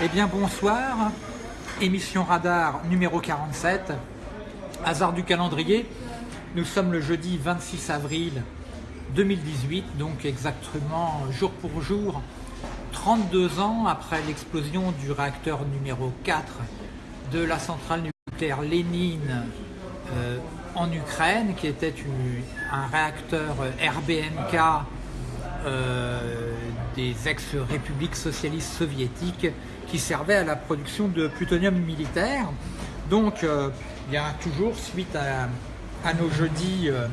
Eh bien bonsoir, émission Radar numéro 47, hasard du calendrier, nous sommes le jeudi 26 avril 2018, donc exactement jour pour jour, 32 ans après l'explosion du réacteur numéro 4 de la centrale nucléaire Lénine euh, en Ukraine, qui était un réacteur RBMK des ex-républiques socialistes soviétiques qui servait à la production de plutonium militaire. Donc euh, il y a toujours, suite à, nos jeudis, euh,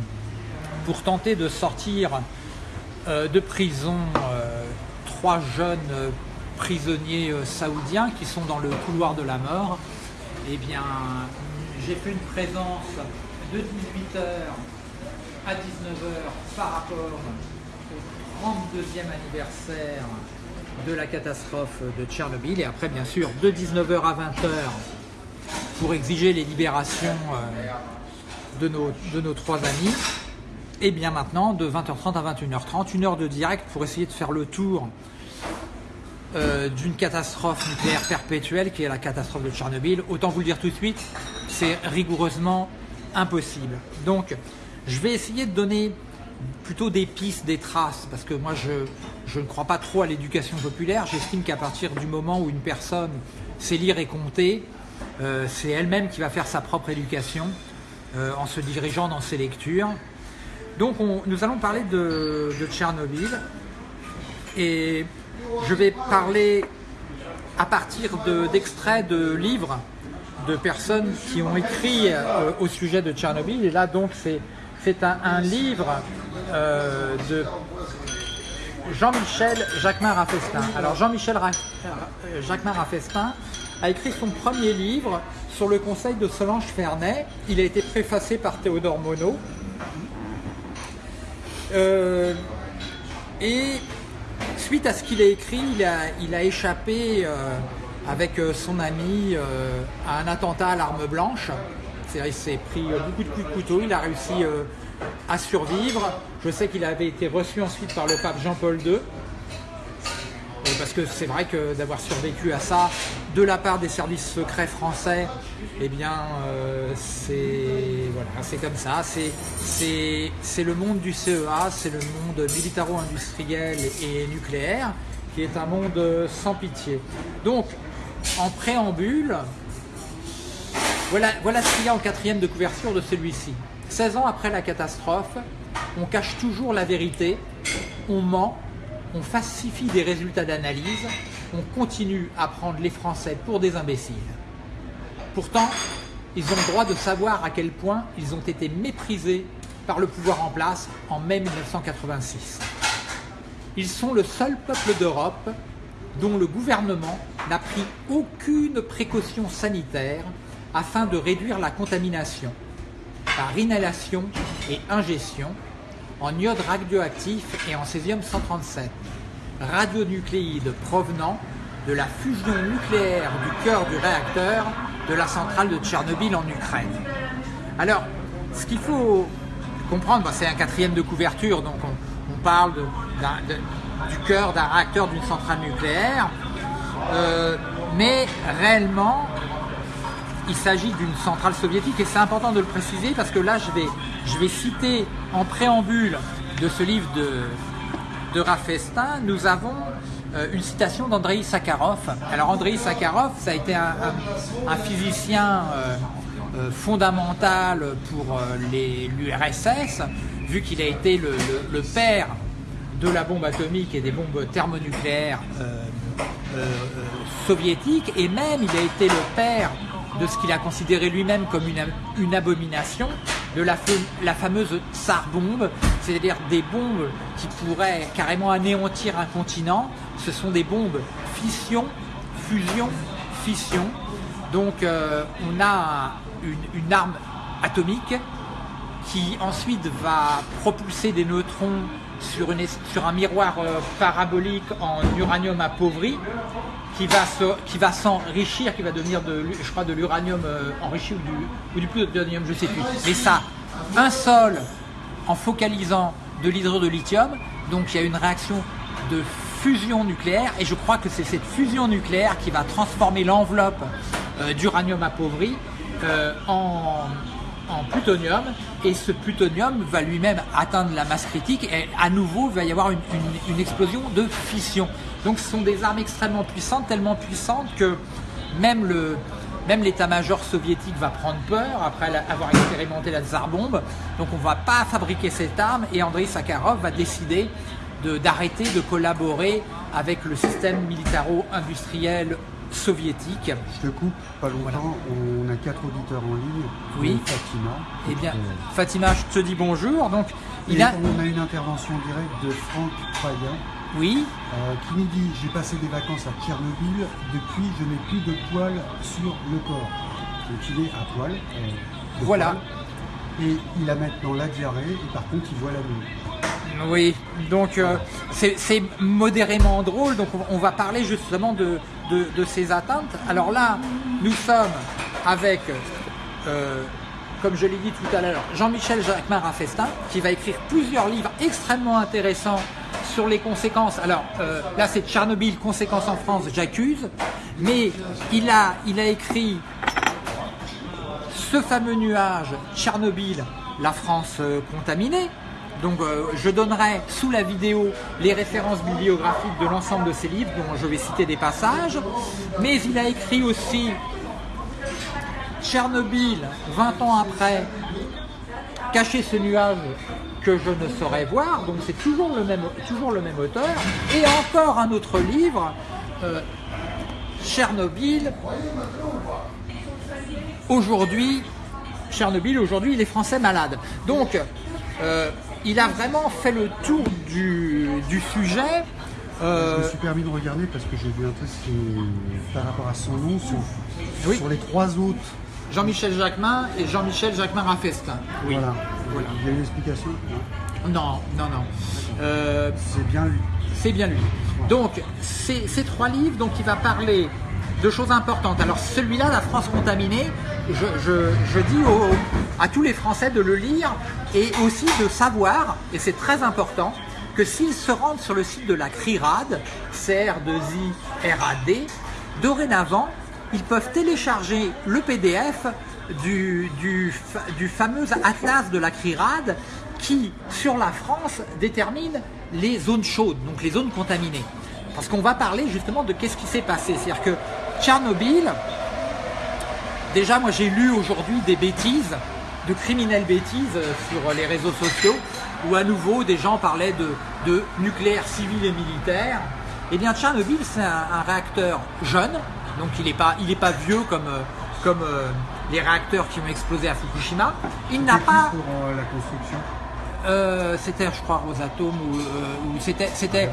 pour tenter de sortir de prison trois jeunes prisonniers saoudiens qui sont dans le couloir de la mort, eh bien j'ai fait une présence de 18h à 19h par rapport 32e anniversaire de la catastrophe de Tchernobyl et après bien sûr de 19h à 20h pour exiger les libérations euh, de nos, de nos trois amis et bien maintenant de 20h30 à 21h30, une heure de direct pour essayer de faire le tour euh, d'une catastrophe nucléaire perpétuelle qui est la catastrophe de Tchernobyl. Autant vous le dire tout de suite, c'est rigoureusement impossible. Donc je vais essayer de donner plutôt des pistes, des traces, parce que moi je, ne crois pas trop à l'éducation populaire. J'estime qu'à partir du moment où une personne sait lire et compter, euh, c'est elle-même qui va faire sa propre éducation euh, en se dirigeant dans ses lectures. Donc nous allons parler de, Tchernobyl et je vais parler à partir d'extraits de, livres de personnes qui ont écrit euh, au sujet de Tchernobyl. Et là donc c'est c'est un, livre euh, de Jean-Michel Jacquemin Raffestin. Alors Jean-Michel euh, Jacquemin Raffestin a écrit son premier livre sur le conseil de Solange Fernet. Il a été préfacé par Théodore Monod. Euh, et suite à ce qu'il a écrit, il a, échappé avec son ami à un attentat à l'arme blanche il s'est pris beaucoup de coups de couteau, il a réussi euh, à survivre. Je sais qu'il avait été reçu ensuite par le pape Jean-Paul II. Parce que c'est vrai que d'avoir survécu à ça de la part des services secrets français, eh bien euh, c'est voilà, comme ça, c'est le monde du CEA, c'est le monde militaro-industriel et nucléaire qui est un monde sans pitié. Donc en préambule, voilà, ce qu'il y a en quatrième de couverture de celui-ci. 16 ans après la catastrophe, on cache toujours la vérité, on ment, on falsifie des résultats d'analyse, on continue à prendre les Français pour des imbéciles. Pourtant, ils ont le droit de savoir à quel point ils ont été méprisés par le pouvoir en place en mai 1986. Ils sont le seul peuple d'Europe dont le gouvernement n'a pris aucune précaution sanitaire afin de réduire la contamination par inhalation et ingestion en iode radioactif et en césium-137, radionucléides provenant de la fusion nucléaire du cœur du réacteur de la centrale de Tchernobyl en Ukraine. Alors, ce qu'il faut comprendre, c'est un quatrième de couverture, donc on, parle du cœur d'un réacteur d'une centrale nucléaire, euh, mais réellement, il s'agit d'une centrale soviétique et c'est important de le préciser parce que là je vais, je vais citer en préambule de ce livre de, de nous avons euh, une citation d'Andrei Sakharov. Alors Andrei Sakharov, ça a été un, physicien euh, euh, fondamental pour l'URSS, vu qu'il a été le, le, père de la bombe atomique et des bombes thermonucléaires soviétiques, et même il a été le père de ce qu'il a considéré lui-même comme une, abomination, de la, la fameuse tsar bombe, c'est-à-dire des bombes qui pourraient carrément anéantir un continent. Ce sont des bombes fission, fusion, fission. Donc euh, on a une, arme atomique qui ensuite va propulser des neutrons sur, une, sur un miroir euh, parabolique en uranium appauvri qui va s'enrichir, qui va devenir de, je crois, de l'uranium euh, enrichi ou du, ou du plutonium, je sais plus. Mais ça, un sol en focalisant de l'hydrode de lithium, donc il y a une réaction de fusion nucléaire et je crois que c'est cette fusion nucléaire qui va transformer l'enveloppe euh, d'uranium appauvri en, en plutonium et ce plutonium va lui-même atteindre la masse critique et à nouveau va y avoir une, explosion de fission. Donc ce sont des armes extrêmement puissantes, tellement puissantes que même l'état-major soviétique va prendre peur après avoir expérimenté la tsar bombe. Donc on ne va pas fabriquer cette arme et Andrei Sakharov va décider de- d'arrêter de, collaborer avec le système militaro-industriel soviétique. Je te coupe, pas longtemps, on a quatre auditeurs en ligne. Oui. Fatima. Eh bien, Euh, Fatima, je te dis bonjour. Donc, il a, on a une intervention directe de Franck Payan oui, euh, qui nous dit J'ai passé des vacances à Tchernobyl, depuis je n'ai plus de poils sur le corps. Donc il est à poil. euh, Voilà. poil. Et il a maintenant la diarrhée et par contre il voit la nuit. Oui, donc euh, c'est modérément drôle. Donc on, va parler justement de, ces atteintes. Alors là, nous sommes avec, euh, comme je l'ai dit tout à l'heure, Jean-Michel Jacquemin Raffestin, qui va écrire plusieurs livres extrêmement intéressants sur les conséquences. Alors euh, là, c'est Tchernobyl, conséquences en France, j'accuse. Mais il a, il a écrit ce fameux nuage, Tchernobyl, la France contaminée. Donc euh, je donnerai sous la vidéo les références bibliographiques de l'ensemble de ces livres dont je vais citer des passages. Mais il a écrit aussi Tchernobyl, 20 ans après, cacher ce nuage que je ne saurais voir. Donc c'est toujours le même, toujours le même auteur. Et encore un autre livre, euh, Tchernobyl, aujourd'hui, Tchernobyl, aujourd'hui, les Français malades. Donc, euh, il a vraiment fait le tour du, du sujet. Euh, Je me suis permis de regarder parce que j'ai vu un truc qui- par rapport à son nom sur, Oui. sur les trois autres. Jean-Michel Jacquemin et Jean-Michel Jacquemin Raffestin. Oui. Voilà. Voilà. Il y a une explication non? Non, non. Euh, C'est bien lui. c'est bien lui. Donc, ces, ces trois livres, donc il va parler de choses importantes. Alors, celui-là, La France contaminée, je, je- je dis au- à tous les Français de le lire et aussi de savoir, et c'est très important, que s'ils se rendent sur le site de la CRIRAD, CR2I-RAD, dorénavant, ils peuvent télécharger le PDF du, du, fa- du fameux atlas de la CRIRAD qui, sur la France, détermine les zones chaudes, donc les zones contaminées. Parce qu'on va parler justement de qu'est-ce qui s'est passé. C'est-à-dire que Tchernobyl, déjà moi j'ai lu aujourd'hui des bêtises, de criminelles bêtises euh, sur les réseaux sociaux, où à nouveau des gens parlaient de, de nucléaire civil et militaire. Eh bien Tchernobyl c'est un, un réacteur jeune, donc il n'est pas, il est pas vieux comme, euh, comme euh, les réacteurs qui ont explosé à Fukushima. Il n'a pas... pour euh, la construction Euh, c'était, je crois, Rosatom ou, euh, ou c'était, c'était,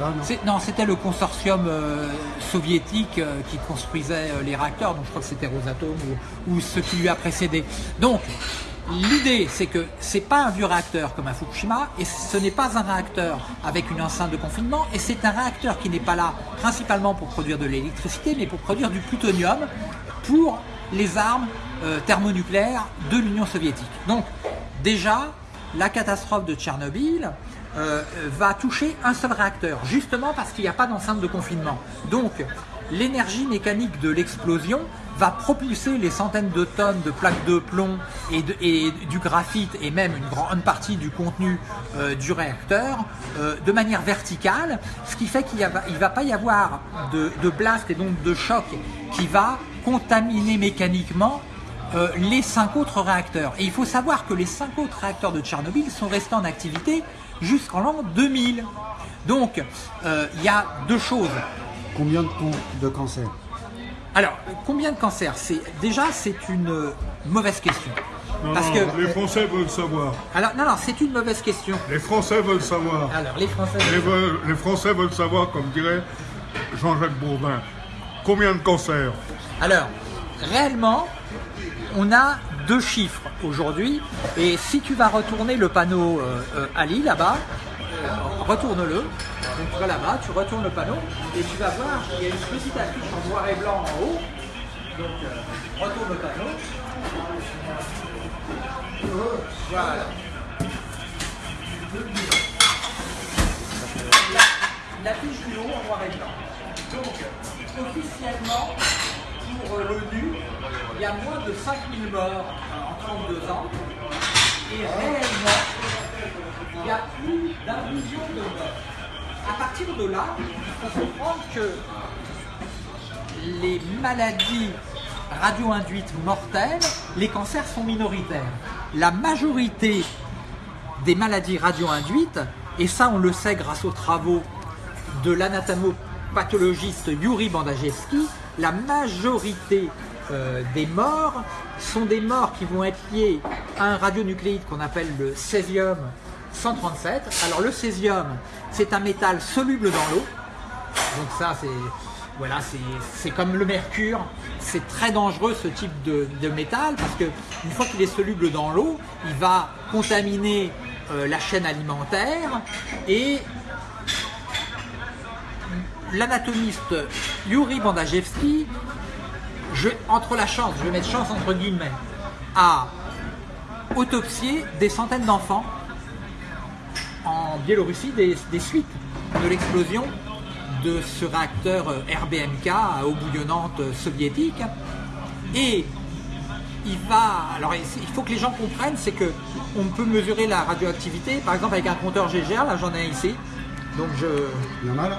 non. c'était le consortium euh, soviétique qui construisait les réacteurs. Donc, je crois que c'était Rosatom ou, ou ce qui lui a précédé. Donc, l'idée, c'est que c'est pas un vieux réacteur comme à Fukushima, et ce n'est pas un réacteur avec une enceinte de confinement, et c'est un réacteur qui n'est pas là principalement pour produire de l'électricité, mais pour produire du plutonium pour les armes euh, thermonucléaires de l'Union soviétique. Donc, déjà, la catastrophe de Tchernobyl euh, va toucher un seul réacteur, justement parce qu'il n'y a pas d'enceinte de confinement. Donc, l'énergie mécanique de l'explosion va propulser les centaines de tonnes de plaques de plomb et, du graphite et même une grande partie du contenu euh, du réacteur euh, de manière verticale, ce qui fait qu'il ne va pas y avoir de, blast et donc de choc qui va contaminer mécaniquement euh, les cinq autres réacteurs. Et il faut savoir que les cinq autres réacteurs de Tchernobyl sont restés en activité jusqu'en l'an 2000. Donc, il y a deux choses. Combien de, de cancers Alors, combien de cancers C'est Déjà, c'est une euh, mauvaise question. Non, Parce non, que, les Français veulent savoir. alors, non, non, c'est une mauvaise question. Les Français veulent savoir. Alors, les Français. Les, veulent- les Français veulent savoir, comme dirait Jean-Jacques Bourdin, combien de cancers Alors, réellement, on a deux chiffres aujourd'hui. Et si tu vas retourner le panneau euh, euh, Ali là-bas, retourne-le. Donc tu vas là-bas, tu retournes le panneau et tu vas voir qu'il y a une petite affiche en noir et blanc en haut. Donc euh, retourne le panneau. Voilà. l'affiche du haut en noir et blanc. Donc, officiellement, pour euh, l'ONU, il y a moins de 5000 morts euh, en 32 ans. Et réellement, il y a plus d'un million de morts. À partir de là, il faut comprendre que les maladies radio-induites mortelles, les cancers sont minoritaires. La majorité des maladies radio-induites, et ça on le sait grâce aux travaux de l'anatomopathologiste Yuri Bandajewski, la majorité euh, des morts sont des morts qui vont être liés à un radionucléide qu'on appelle le césium 137. Alors le césium, c'est un métal soluble dans l'eau. Donc ça, c'est voilà, c'est comme le mercure. C'est très dangereux ce type de, métal parce que une fois qu'il est soluble dans l'eau, il va contaminer euh, la chaîne alimentaire et l'anatomiste Yuri Bandajewski, je, entre la chance, je vais mettre chance entre guillemets, a autopsié des centaines d'enfants en Biélorussie des, suites de l'explosion de ce réacteur RBMK à eau bouillonnante soviétique. Et il va. Alors, il faut que les gens comprennent, c'est que on peut mesurer la radioactivité, par exemple avec un compteur GGR, là j'en ai un ici. Donc je. Il y en a là?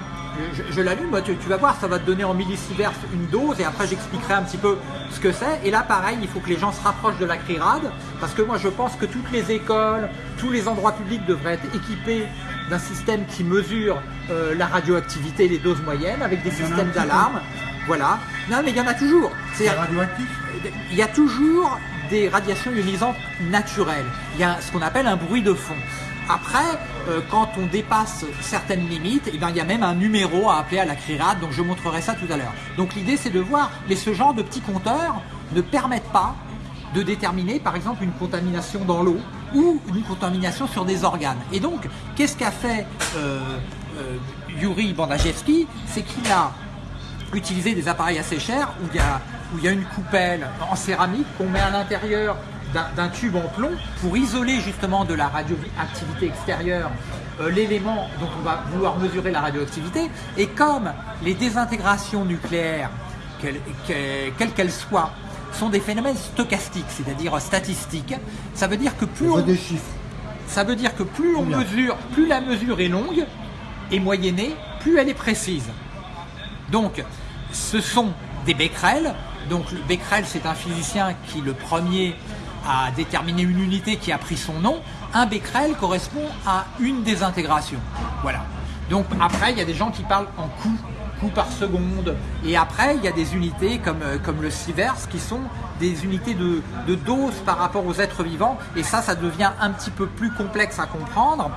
Je, je l'allume, bah, tu, tu vas voir, ça va te donner en millisieverts une dose et après j'expliquerai un petit peu ce que c'est. Et là pareil, il faut que les gens se rapprochent de la CRIRAD parce que moi je pense que toutes les écoles, tous les endroits publics devraient être équipés d'un système qui mesure euh, la radioactivité, les doses moyennes avec des systèmes d'alarme. Voilà. Non mais il y en a toujours. C'est C'est-à-dire- radioactif? Il y a toujours des radiations ionisantes naturelles. Il y a ce qu'on appelle un bruit de fond. Après, euh, quand on dépasse certaines limites, eh bien, il y a même un numéro à appeler à la CRIRAD, donc je montrerai ça tout à l'heure. Donc l'idée c'est de voir, mais ce genre de petits compteurs ne permettent pas de déterminer par exemple une contamination dans l'eau ou une contamination sur des organes. Et donc, qu'est-ce qu'a fait euh, euh, Yuri Bandajewski? C'est qu'il a utiliser des appareils assez chers où il y a une coupelle en céramique qu'on met à l'intérieur d'un- tube en plomb pour isoler justement de la radioactivité extérieure euh, l'élément dont on va vouloir mesurer la radioactivité. Et comme les désintégrations nucléaires, quelles que- quelles soient, sont des phénomènes stochastiques, c'est-à-dire statistiques, ça veut dire que plus On on, veut des chiffres. ça veut dire que plus on mesure, plus la mesure est longue et moyennée, plus elle est précise. Donc, ce sont des becquerels. Donc, le becquerel, c'est un physicien qui, le premier, a déterminé une unité qui a pris son nom. Un becquerel correspond à une désintégration. Voilà. Donc, après, il y a des gens qui parlent en coups, coups par seconde. Et après, il y a des unités comme, euh, comme le sievers qui sont des unités de, de dose par rapport aux êtres vivants. Et ça, ça devient un petit peu plus complexe à comprendre.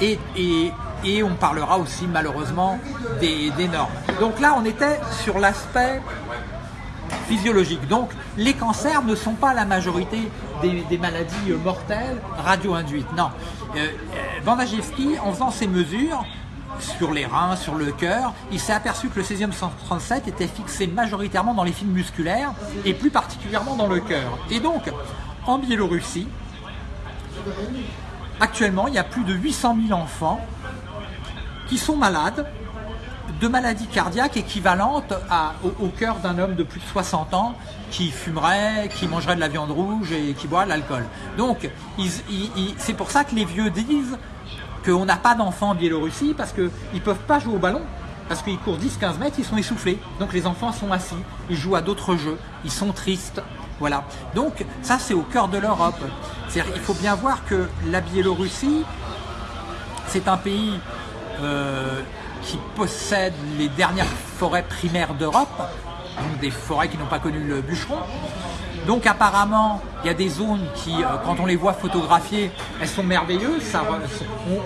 Et, on parlera aussi malheureusement des normes. Donc là, on était sur l'aspect physiologique. Donc les cancers ne sont pas la majorité des, maladies euh, mortelles radio-induites. Non. Euh, euh, en faisant ces mesures sur les reins, sur le cœur, il s'est aperçu que le césium 137 était fixé majoritairement dans les fibres musculaires et plus particulièrement dans le cœur. Et donc, en Biélorussie, actuellement, il y a plus de 800 000 enfants qui sont malades de maladies cardiaques équivalentes au, cœur d'un homme de plus de 60 ans qui fumerait, qui mangerait de la viande rouge et qui boit de l'alcool. Donc, c'est pour ça que les vieux disent qu'on n'a pas d'enfants en Biélorussie parce qu'ils ne peuvent pas jouer au ballon. Parce qu'ils courent 10-15 mètres, ils sont essoufflés. Donc les enfants sont assis, ils jouent à d'autres jeux, ils sont tristes. Voilà. Donc ça c'est au cœur de l'Europe. Il faut bien voir que la Biélorussie, c'est un pays euh, qui possède les dernières forêts primaires d'Europe, donc des forêts qui n'ont pas connu le bûcheron. Donc apparemment, il y a des zones qui, euh, quand on les voit photographiées, elles sont merveilleuses.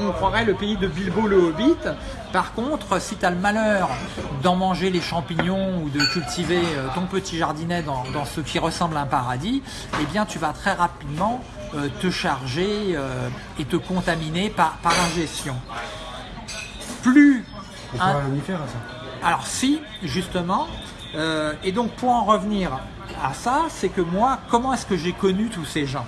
On, croirait le pays de Bilbo le Hobbit. Par contre, si tu as le malheur d'en manger les champignons ou de cultiver euh, ton petit jardinet dans, ce qui ressemble à un paradis, eh bien tu vas très rapidement euh, te charger et te contaminer par, par ingestion. Plus Ça. alors si, justement, euh, et donc pour en revenir à ça, c'est que moi, comment est-ce que j'ai connu tous ces gens?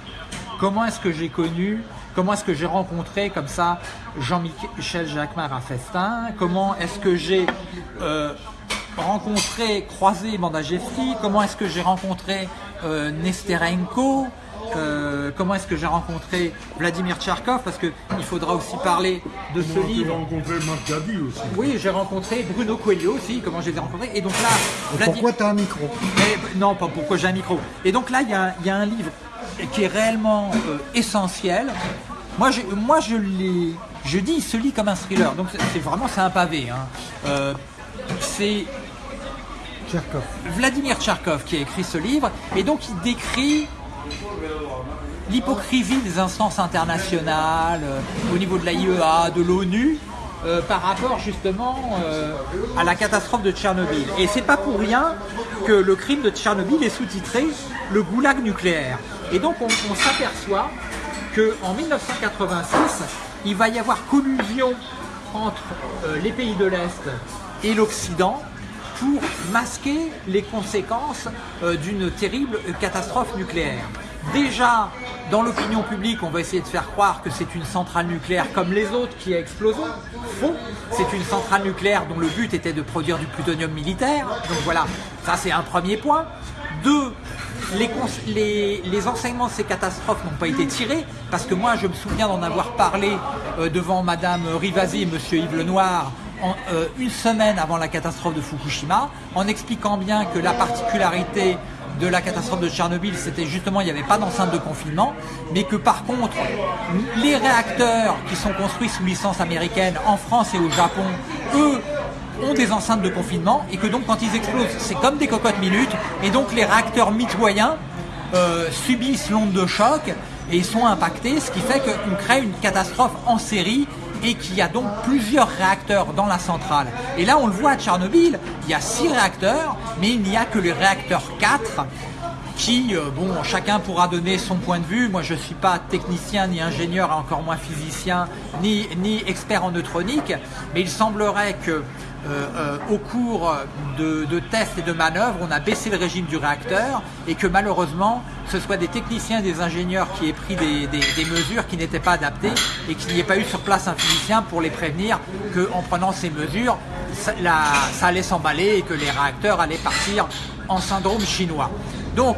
Comment est-ce que j'ai connu comment est-ce que j'ai rencontré comme ça Jean-Michel Jacquemart à Festin? Comment est-ce que j'ai euh, rencontré, croisé Manda Jeffrey Comment est-ce que j'ai rencontré euh, Nesterenko euh, comment est-ce que j'ai rencontré Vladimir Tcharkov? Parce qu'il faudra aussi parler de ce Comment livre. as rencontré Marc Gadi aussi. Oui, j'ai rencontré Bruno Coelho aussi, comment je les ai rencontrés? Et donc là, Pourquoi tu as un micro? Mais, non, pas pourquoi j'ai un micro. Et donc là, il y, a un- il y a un livre qui est réellement euh, essentiel. Moi, je, moi je, l'ai- je dis, il se lit comme un thriller. Donc c'est vraiment, c'est un pavé. hein. Euh, c'est Tcherkov. Vladimir Tcharkov qui a écrit ce livre. Et donc il décrit l'hypocrisie des instances internationales euh, au niveau de la IEA, de l'ONU, euh, par rapport justement euh, à la catastrophe de Tchernobyl. Et c'est pas pour rien que le crime de Tchernobyl est sous-titré le goulag nucléaire. Et donc on, s'aperçoit qu'en 1986, il va y avoir collusion entre les pays de l'Est et l'Occident pour masquer les conséquences euh, d'une terrible catastrophe nucléaire. Déjà, dans l'opinion publique, on va essayer de faire croire que c'est une centrale nucléaire comme les autres qui a explosé. Faux. C'est une centrale nucléaire dont le but était de produire du plutonium militaire. Donc voilà, ça c'est un premier point. Deux, les enseignements de ces catastrophes n'ont pas été tirés, parce que moi je me souviens d'en avoir parlé euh, devant Madame Rivasi et Monsieur Yves Lenoir euh, une semaine avant la catastrophe de Fukushima, en expliquant bien que la particularité de la catastrophe de Tchernobyl, c'était justement il n'y avait pas d'enceinte de confinement, mais que par contre, les réacteurs qui sont construits sous licence américaine en France et au Japon, eux, ont des enceintes de confinement et que donc quand ils explosent, c'est comme des cocottes minutes et donc les réacteurs mitoyens euh, subissent l'onde de choc et sont impactés, ce qui fait qu'on crée une catastrophe en série et qu'il y a donc plusieurs réacteurs dans la centrale. Et là, on le voit à Tchernobyl, il y a six réacteurs, mais il n'y a que le réacteur 4 qui, euh, bon, chacun pourra donner son point de vue. Moi, je ne suis pas technicien, ni ingénieur, encore moins physicien, ni, expert en neutronique, mais il semblerait que au cours de, tests et de manœuvres, on a baissé le régime du réacteur et que malheureusement, ce soit des techniciens, des ingénieurs qui aient pris des, mesures qui n'étaient pas adaptées et qu'il n'y ait pas eu sur place un physicien pour les prévenir qu'en prenant ces mesures, ça, ça allait s'emballer et que les réacteurs allaient partir en syndrome chinois. Donc,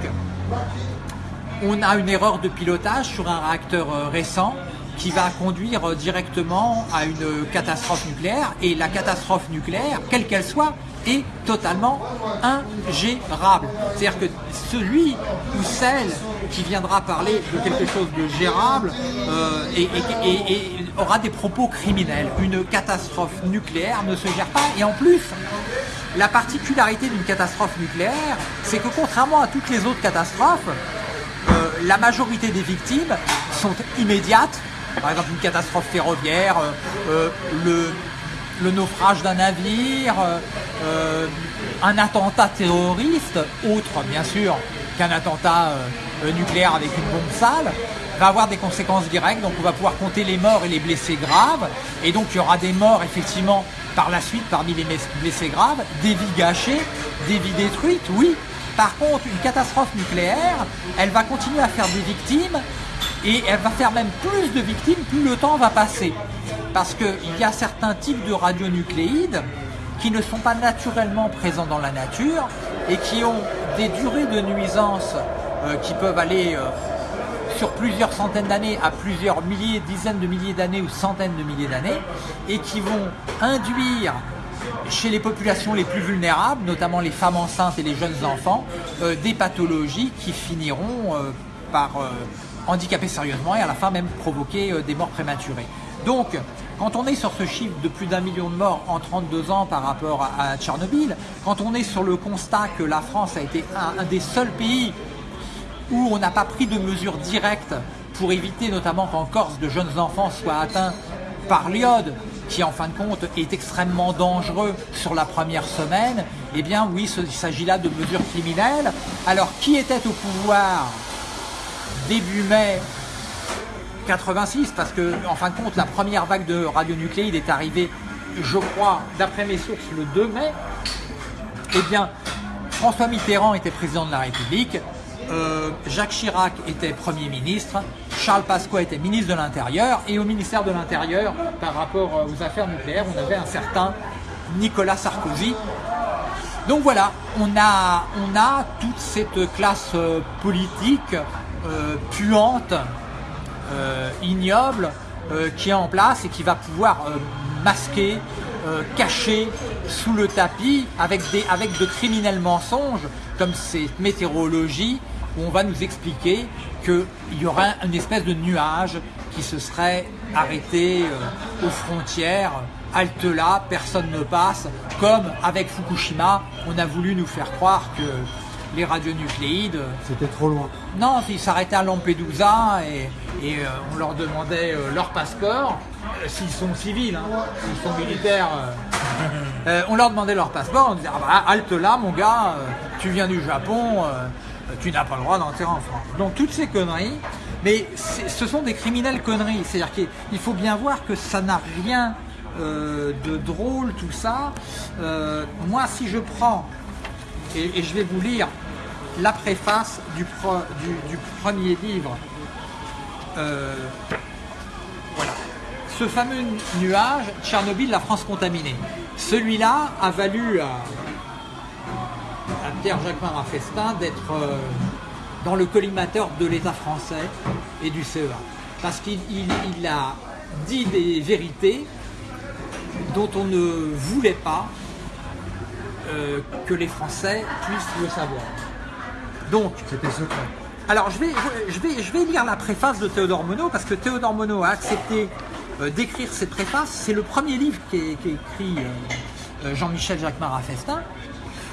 on a une erreur de pilotage sur un réacteur euh, récent qui va conduire directement à une catastrophe nucléaire. Et la catastrophe nucléaire, quelle qu'elle soit, est totalement ingérable. C'est-à-dire que celui ou celle qui viendra parler de quelque chose de gérable euh, et aura des propos criminels. Une catastrophe nucléaire ne se gère pas. Et en plus, la particularité d'une catastrophe nucléaire, c'est que contrairement à toutes les autres catastrophes, euh, la majorité des victimes sont immédiates. Par exemple, une catastrophe ferroviaire, euh, euh, le, naufrage d'un navire, euh, un attentat terroriste, autre bien sûr qu'un attentat nucléaire avec une bombe sale, va avoir des conséquences directes. Donc on va pouvoir compter les morts et les blessés graves. Et donc il y aura des morts effectivement par la suite parmi les blessés graves, des vies gâchées, des vies détruites, oui. Par contre, une catastrophe nucléaire, elle va continuer à faire des victimes et elle va faire même plus de victimes plus le temps va passer. Parce qu'il y a certains types de radionucléides qui ne sont pas naturellement présents dans la nature et qui ont des durées de nuisance euh, qui peuvent aller euh, sur plusieurs centaines d'années à plusieurs milliers, dizaines de milliers d'années ou centaines de milliers d'années et qui vont induire chez les populations les plus vulnérables, notamment les femmes enceintes et les jeunes enfants, euh, des pathologies qui finiront par handicaper sérieusement et à la fin même provoquer euh, des morts prématurées. Donc, quand on est sur ce chiffre de plus d'un million de morts en 32 ans par rapport à, Tchernobyl, quand on est sur le constat que la France a été un- un des seuls pays où on n'a pas pris de mesures directes pour éviter notamment qu'en Corse de jeunes enfants soient atteints par l'iode, qui en fin de compte est extrêmement dangereux sur la première semaine, eh bien oui, il s'agit là de mesures criminelles. Alors qui était au pouvoir début mai 86 parce que en fin de compte la première vague de radionucléides est arrivée je crois d'après mes sources le 2 mai eh bien François Mitterrand était président de la République euh, Jacques Chirac était Premier ministre Charles Pasqua était ministre de l'Intérieur et au ministère de l'Intérieur, par rapport aux affaires nucléaires, on avait un certain Nicolas Sarkozy. Donc voilà, on a, on a toute cette classe euh, politique euh, puante, euh, ignoble, qui est en place et qui va pouvoir masquer, cacher sous le tapis avec, des, avec de criminels mensonges comme cette météorologie où on va nous expliquer qu'il y aura une espèce de nuage qui se serait arrêté aux frontières. Halte là, personne ne passe, comme avec Fukushima, on a voulu nous faire croire que les radionucléides... C'était trop loin. Non, ils s'arrêtaient à Lampedusa et, et euh, on leur demandait euh, leur passeport, euh, s'ils sont civils, hein, s'ils sont militaires, on leur demandait leur passeport, on disait ah bah, halte là mon gars, tu viens du Japon, tu n'as pas le droit d'entrer en France. Donc toutes ces conneries, mais ce sont des criminels conneries, c'est-à-dire qu'il faut bien voir que ça n'a rien de drôle, tout ça. Moi, si je prends, et, je vais vous lire la préface du, premier livre, euh, voilà. Ce fameux nuage, Tchernobyl, la France contaminée. Celui-là a valu à, Pierre Jacquemin Raffestin d'être dans le collimateur de l'État français et du CEA. Parce qu'il a dit des vérités dont on ne voulait pas euh, que les Français puissent le savoir. Donc, c'était secret. Alors, je vais, je, vais, je vais lire la préface de Théodore Monod parce que Théodore Monod a accepté euh, d'écrire cette préface. C'est le premier livre qui est, écrit euh, Jean-Michel Jacques Marafestin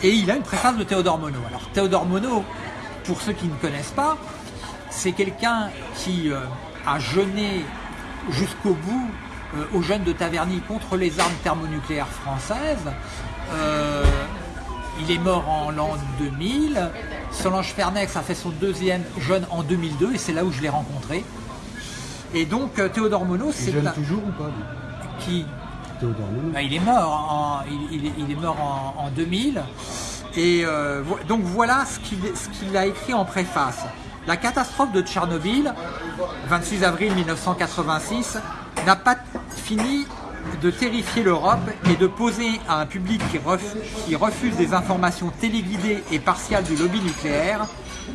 et il a une préface de Théodore Monod. Alors, Théodore Monod, pour ceux qui ne connaissent pas, c'est quelqu'un qui a jeûné jusqu'au bout aux jeunes de Taverny contre les armes thermonucléaires françaises. Euh, il est mort en l'an 2000. Solange Fernex a fait son deuxième jeune en 2002 et c'est là où je l'ai rencontré. Et donc euh, Théodore Monod, c'est jeune toujours ou pas Qui? Théodore Monod. Ben, il est mort en, il, est mort en, 2000. Et donc voilà ce qu'il a écrit en préface. La catastrophe de Tchernobyl, 26 avril 1986, n'a pas fini de terrifier l'Europe et de poser à un public qui refuse, des informations téléguidées et partiales du lobby nucléaire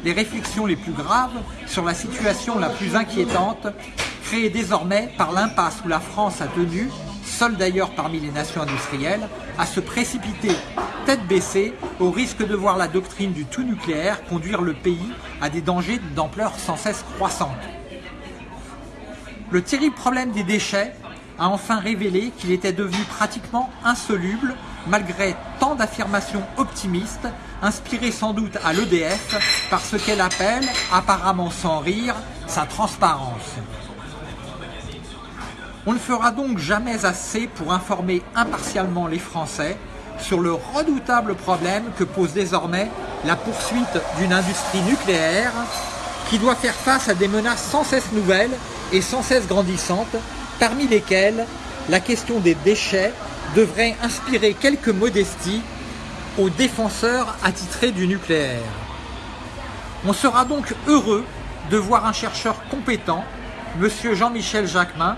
les réflexions les plus graves sur la situation la plus inquiétante créée désormais par l'impasse où la France a tenu, seule d'ailleurs parmi les nations industrielles, à se précipiter tête baissée au risque de voir la doctrine du tout nucléaire conduire le pays à des dangers d'ampleur sans cesse croissante. Le terrible problème des déchets a enfin révélé qu'il était devenu pratiquement insoluble malgré tant d'affirmations optimistes, inspirées sans doute à l'EDF par ce qu'elle appelle, apparemment sans rire, sa transparence. On ne fera donc jamais assez pour informer impartialement les Français sur le redoutable problème que pose désormais la poursuite d'une industrie nucléaire qui doit faire face à des menaces sans cesse nouvelles et sans cesse grandissantes parmi lesquels la question des déchets devrait inspirer quelques modesties aux défenseurs attitrés du nucléaire. On sera donc heureux de voir un chercheur compétent, M. Jean-Michel Jacquemin,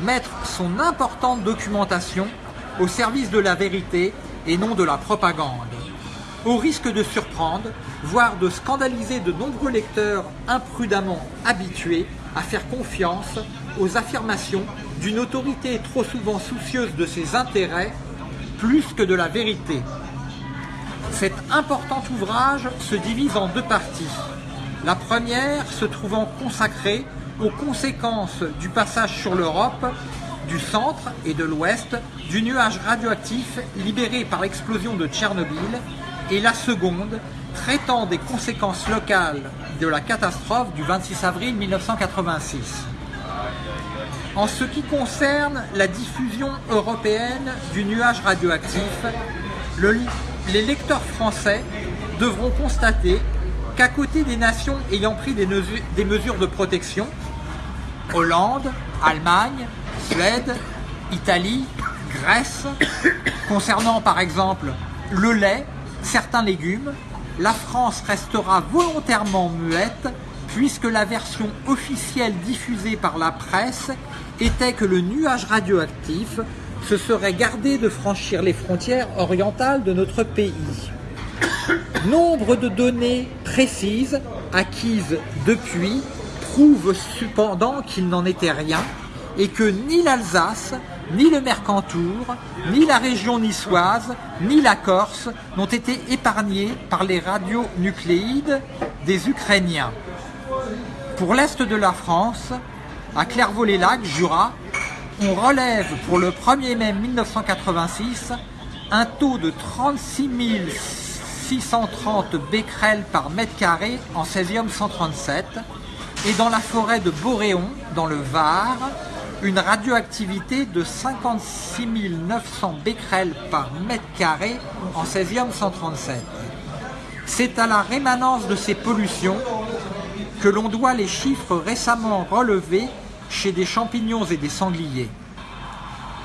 mettre son importante documentation au service de la vérité et non de la propagande, au risque de surprendre, voire de scandaliser de nombreux lecteurs imprudemment habitués à faire confiance aux affirmations d'une autorité trop souvent soucieuse de ses intérêts plus que de la vérité. Cet important ouvrage se divise en deux parties. La première se trouvant consacrée aux conséquences du passage sur l'Europe, du centre et de l'ouest, du nuage radioactif libéré par l'explosion de Tchernobyl, et la seconde traitant des conséquences locales de la catastrophe du 26 avril 1986. En ce qui concerne la diffusion européenne du nuage radioactif, les lecteurs français devront constater qu'à côté des nations ayant pris des, mesures de protection, Hollande, Allemagne, Suède, Italie, Grèce, concernant par exemple le lait, certains légumes, la France restera volontairement muette puisque la version officielle diffusée par la presse était que le nuage radioactif se serait gardé de franchir les frontières orientales de notre pays. Nombre de données précises acquises depuis prouvent cependant qu'il n'en était rien et que ni l'Alsace, ni le Mercantour, ni la région niçoise, ni la Corse n'ont été épargnés par les radionucléides des Ukrainiens. Pour l'est de la France, à Clairvaux-les-Lacs, Jura, on relève pour le 1er mai 1986 un taux de 36 630 becquerels par mètre carré en césium 137 et dans la forêt de Boréon, dans le Var, une radioactivité de 56 900 becquerels par mètre carré en césium 137. C'est à la rémanence de ces pollutions que l'on doit les chiffres récemment relevés chez des champignons et des sangliers.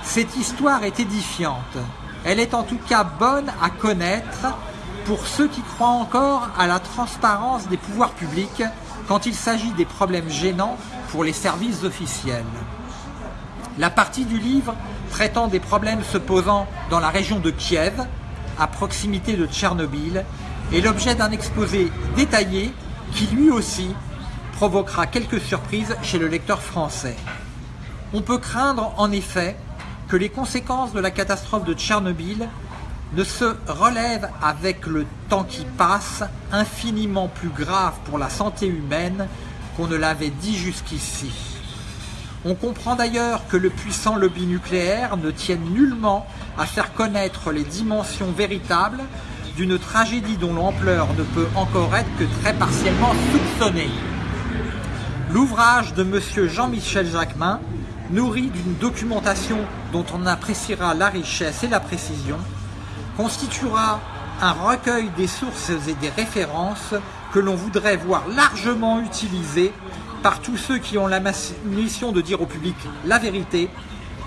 Cette histoire est édifiante. Elle est en tout cas bonne à connaître pour ceux qui croient encore à la transparence des pouvoirs publics quand il s'agit des problèmes gênants pour les services officiels. La partie du livre traitant des problèmes se posant dans la région de Kiev, à proximité de Tchernobyl, est l'objet d'un exposé détaillé qui lui aussi provoquera quelques surprises chez le lecteur français. On peut craindre en effet que les conséquences de la catastrophe de Tchernobyl ne se relèvent avec le temps qui passe infiniment plus grave pour la santé humaine qu'on ne l'avait dit jusqu'ici. On comprend d'ailleurs que le puissant lobby nucléaire ne tienne nullement à faire connaître les dimensions véritables d'une tragédie dont l'ampleur ne peut encore être que très partiellement soupçonnée. L'ouvrage de M. Jean-Michel Jacquemin, nourri d'une documentation dont on appréciera la richesse et la précision, constituera un recueil des sources et des références que l'on voudrait voir largement utilisées par tous ceux qui ont la mission de dire au public la vérité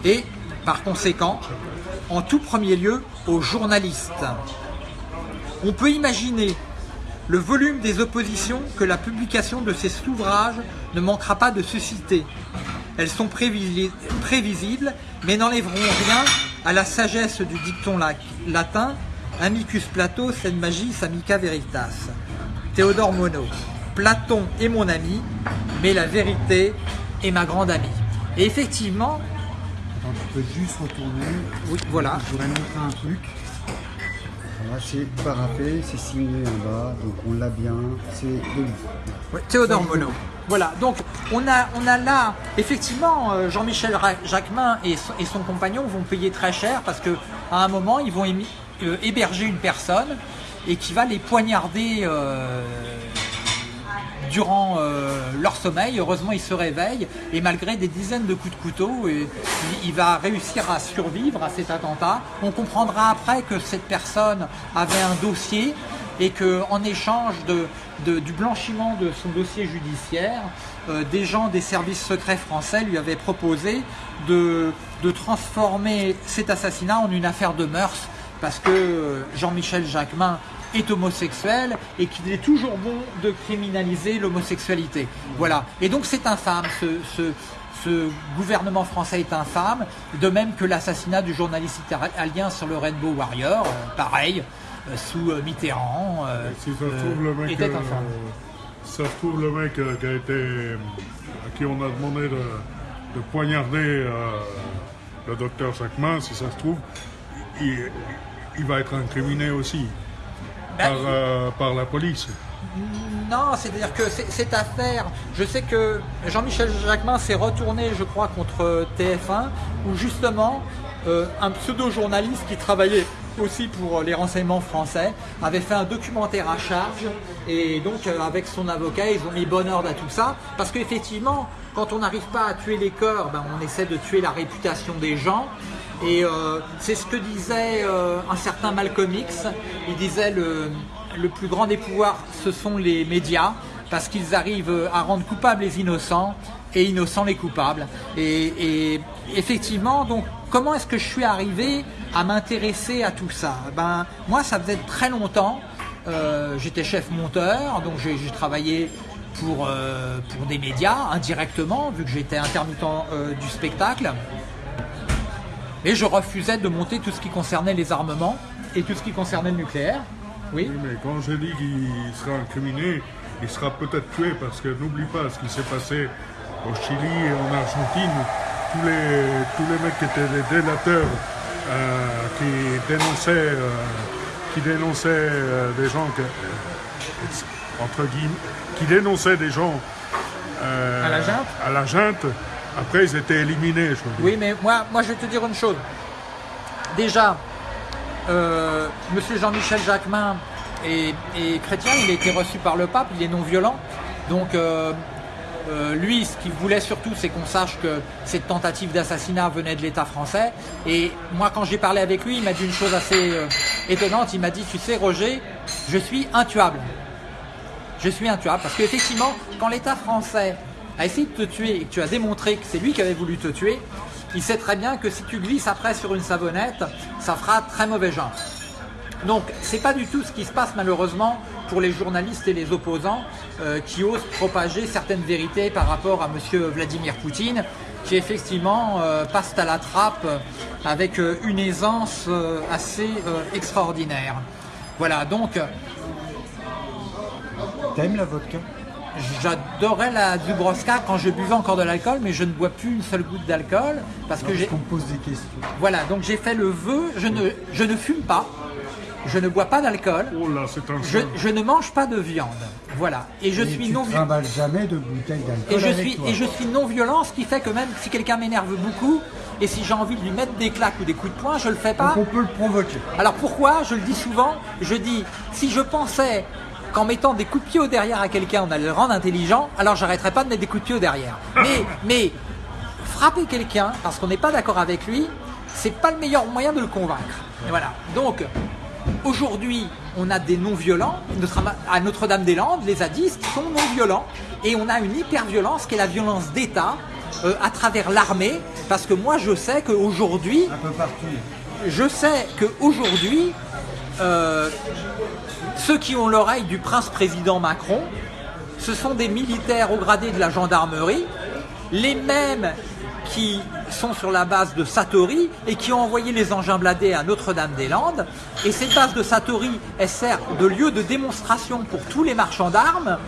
et, par conséquent, en tout premier lieu, aux journalistes. On peut imaginer le volume des oppositions que la publication de ces ouvrages ne manquera pas de susciter. Elles sont prévisibles, mais n'enlèveront rien à la sagesse du dicton latin Amicus Plato, sed magis amica veritas. Théodore Monod. Platon est mon ami, mais la vérité est ma grande amie. Et effectivement. Attends, tu peux juste retourner. Oui, voilà. Je voudrais montrer un truc. C'est paraffé, c'est signé en bas, donc on l'a bien, c'est de. Théodore Monod. Voilà, donc on a, là, effectivement, euh, Jean-Michel Jacquemin et, son compagnon vont payer très cher parce qu'à un moment, ils vont euh, héberger une personne et qui va les poignarder euh, durant leur sommeil. Heureusement, il se réveille et malgré des dizaines de coups de couteau, il va réussir à survivre à cet attentat. On comprendra après que cette personne avait un dossier et qu'en échange de, du blanchiment de son dossier judiciaire, euh, des gens des services secrets français lui avaient proposé de, transformer cet assassinat en une affaire de mœurs parce que Jean-Michel Jacquemin est homosexuel et qu'il est toujours bon de criminaliser l'homosexualité. Voilà. Et donc c'est infâme, ce, ce, gouvernement français est infâme, de même que l'assassinat du journaliste italien sur le Rainbow Warrior, euh, pareil. Euh, sous euh, Mitterrand. Euh, si ça se trouve, le mec, ça se trouve, le mec qui a été, à qui on a demandé de, poignarder le docteur Sachman, si ça se trouve, il, va être incriminé aussi ben, par, par la police. Non, c'est-à-dire que cette affaire, je sais que Jean-Michel Jacquemin s'est retourné, je crois, contre TF1, où justement un pseudo-journaliste qui travaillait aussi pour les renseignements français, avait fait un documentaire à charge. Et donc euh, avec son avocat ils ont mis bon ordre à tout ça. Parce qu'effectivement quand on n'arrive pas à tuer les corps, ben, on essaie de tuer la réputation des gens et euh, c'est ce que disait euh, un certain Malcolm X, il disait le, le plus grand des pouvoirs ce sont les médias parce qu'ils arrivent à rendre coupables les innocents et innocents les coupables. Et, effectivement, donc, comment est-ce que je suis arrivé à m'intéresser à tout ça? Ben, moi, ça faisait très longtemps. Euh, j'étais chef monteur, donc j'ai travaillé pour, pour des médias indirectement, vu que j'étais intermittent du spectacle. Et je refusais de monter tout ce qui concernait les armements et tout ce qui concernait le nucléaire. Oui. oui mais quand j'ai dit qu'il sera incriminé, il sera peut-être tué parce que n'oublie pas ce qui s'est passé au Chili et en Argentine. Tous les, tous les mecs qui étaient des délateurs, euh, qui dénonçaient, euh, qui dénonçaient euh, des gens que, entre guillemets, qui dénonçaient des gens à la junte. À la junte. Après, ils étaient éliminés. Je oui, mais moi, moi, je vais te dire une chose. Déjà, Monsieur Jean-Michel Jacquemin et, chrétien, il a été reçu par le pape, il est non violent. Donc euh, euh, lui, ce qu'il voulait surtout, c'est qu'on sache que cette tentative d'assassinat venait de l'État français. Et moi, quand j'ai parlé avec lui, il m'a dit une chose assez euh, étonnante. Il m'a dit, tu sais, Roger, je suis intuable. Je suis intuable parce qu'effectivement, quand l'État français a essayé de te tuer et que tu as démontré que c'est lui qui avait voulu te tuer, il sait très bien que si tu glisses après sur une savonnette, ça fera très mauvais genre. Donc c'est pas du tout ce qui se passe malheureusement pour les journalistes et les opposants euh, qui osent propager certaines vérités par rapport à M. Vladimir Poutine, qui effectivement euh, passe à la trappe avec euh, une aisance assez extraordinaire. Voilà, donc... T'aimes la vodka? J'adorais la Dubrovska quand je buvais encore de l'alcool, mais je ne bois plus une seule goutte d'alcool parce que j'ai. On pose des questions. Voilà, donc j'ai fait le vœu. Je ne, je ne fume pas je ne bois pas d'alcool. Oh là, c'est un je, je, ne mange pas de viande. Voilà. Et je suis non violent. jamais de bouteille d'alcool. Et je suis et je suis non violent, ce qui fait que même si quelqu'un m'énerve beaucoup et si j'ai envie de lui mettre des claques ou des coups de poing, je le fais pas. Donc on peut le provoquer. Alors pourquoi? Je le dis souvent. Je dis si je pensais qu'en mettant des coups de pied au derrière à quelqu'un, on allait le rendre intelligent, alors j'arrêterais pas de mettre des coups de pied au derrière. Mais mais frapper quelqu'un parce qu'on n'est pas d'accord avec lui, c'est pas le meilleur moyen de le convaincre. Et voilà. Donc Aujourd'hui, on a des non-violents. À Notre-Dame-des-Landes, les zadistes sont non-violents. Et on a une hyper-violence qui est la violence d'État euh, à travers l'armée. Parce que moi, je sais qu'aujourd'hui... Un peu partout. Je sais qu'aujourd'hui, euh, ceux qui ont l'oreille du prince-président Macron, ce sont des militaires au gradé de la gendarmerie, les mêmes qui sont sur la base de Satori et qui ont envoyé les engins bladés à Notre-Dame-des-Landes. Et cette base de Satori, elle sert de lieu de démonstration pour tous les marchands d'armes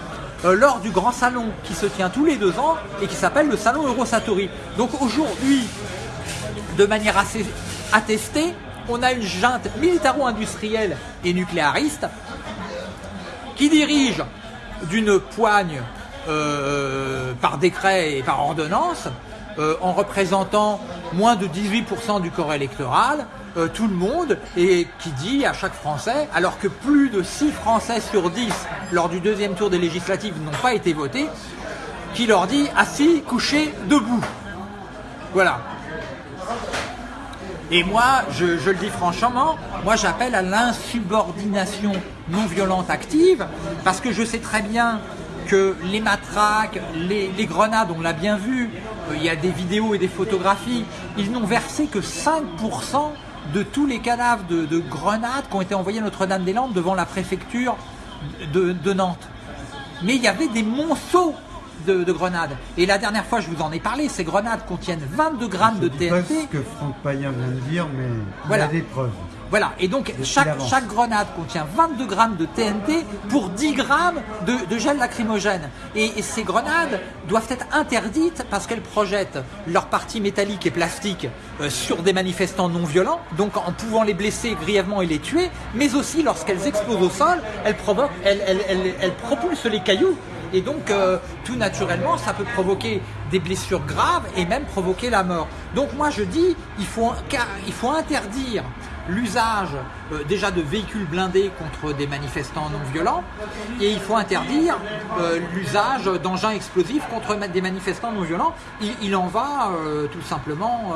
euh, lors du grand salon qui se tient tous les deux ans et qui s'appelle le salon Euro-Satori. Donc aujourd'hui, de manière assez attestée, on a une junte militaro-industrielle et nucléariste qui dirige d'une poigne euh, par décret et par ordonnance euh, en représentant moins de 18% du corps électoral, euh, tout le monde, et qui dit à chaque Français, alors que plus de 6 Français sur 10 lors du deuxième tour des législatives n'ont pas été votés, qui leur dit assis, couché, debout. Voilà. Et moi, je, je, le dis franchement, moi j'appelle à l'insubordination non violente active, parce que je sais très bien que les matraques, les, grenades, on l'a bien vu, euh, il y a des vidéos et des photographies, ils n'ont versé que 5% de tous les cadavres de, grenades qui ont été envoyés à Notre-Dame-des-Landes devant la préfecture de, Nantes. Mais il y avait des monceaux de, grenades. Et la dernière fois, je vous en ai parlé, ces grenades contiennent 22 grammes de TNT. C'est ce que Franck Payen vient de dire, mais voilà. il y a des preuves. Voilà, et donc chaque, chaque, grenade contient 22 grammes de TNT pour 10 grammes de, gel lacrymogène. Et, ces grenades doivent être interdites parce qu'elles projettent leur partie métallique et plastique euh, sur des manifestants non violents, donc en pouvant les blesser grièvement et les tuer, mais aussi lorsqu'elles explosent au sol, elles, provoquent, elles, elles, propulsent les cailloux et donc, euh, tout naturellement, ça peut provoquer des blessures graves et même provoquer la mort. Donc moi, je dis, il faut, il faut interdire l'usage euh, déjà de véhicules blindés contre des manifestants non violents et il faut interdire euh, l'usage d'engins explosifs contre des manifestants non violents. Il, en va euh, tout simplement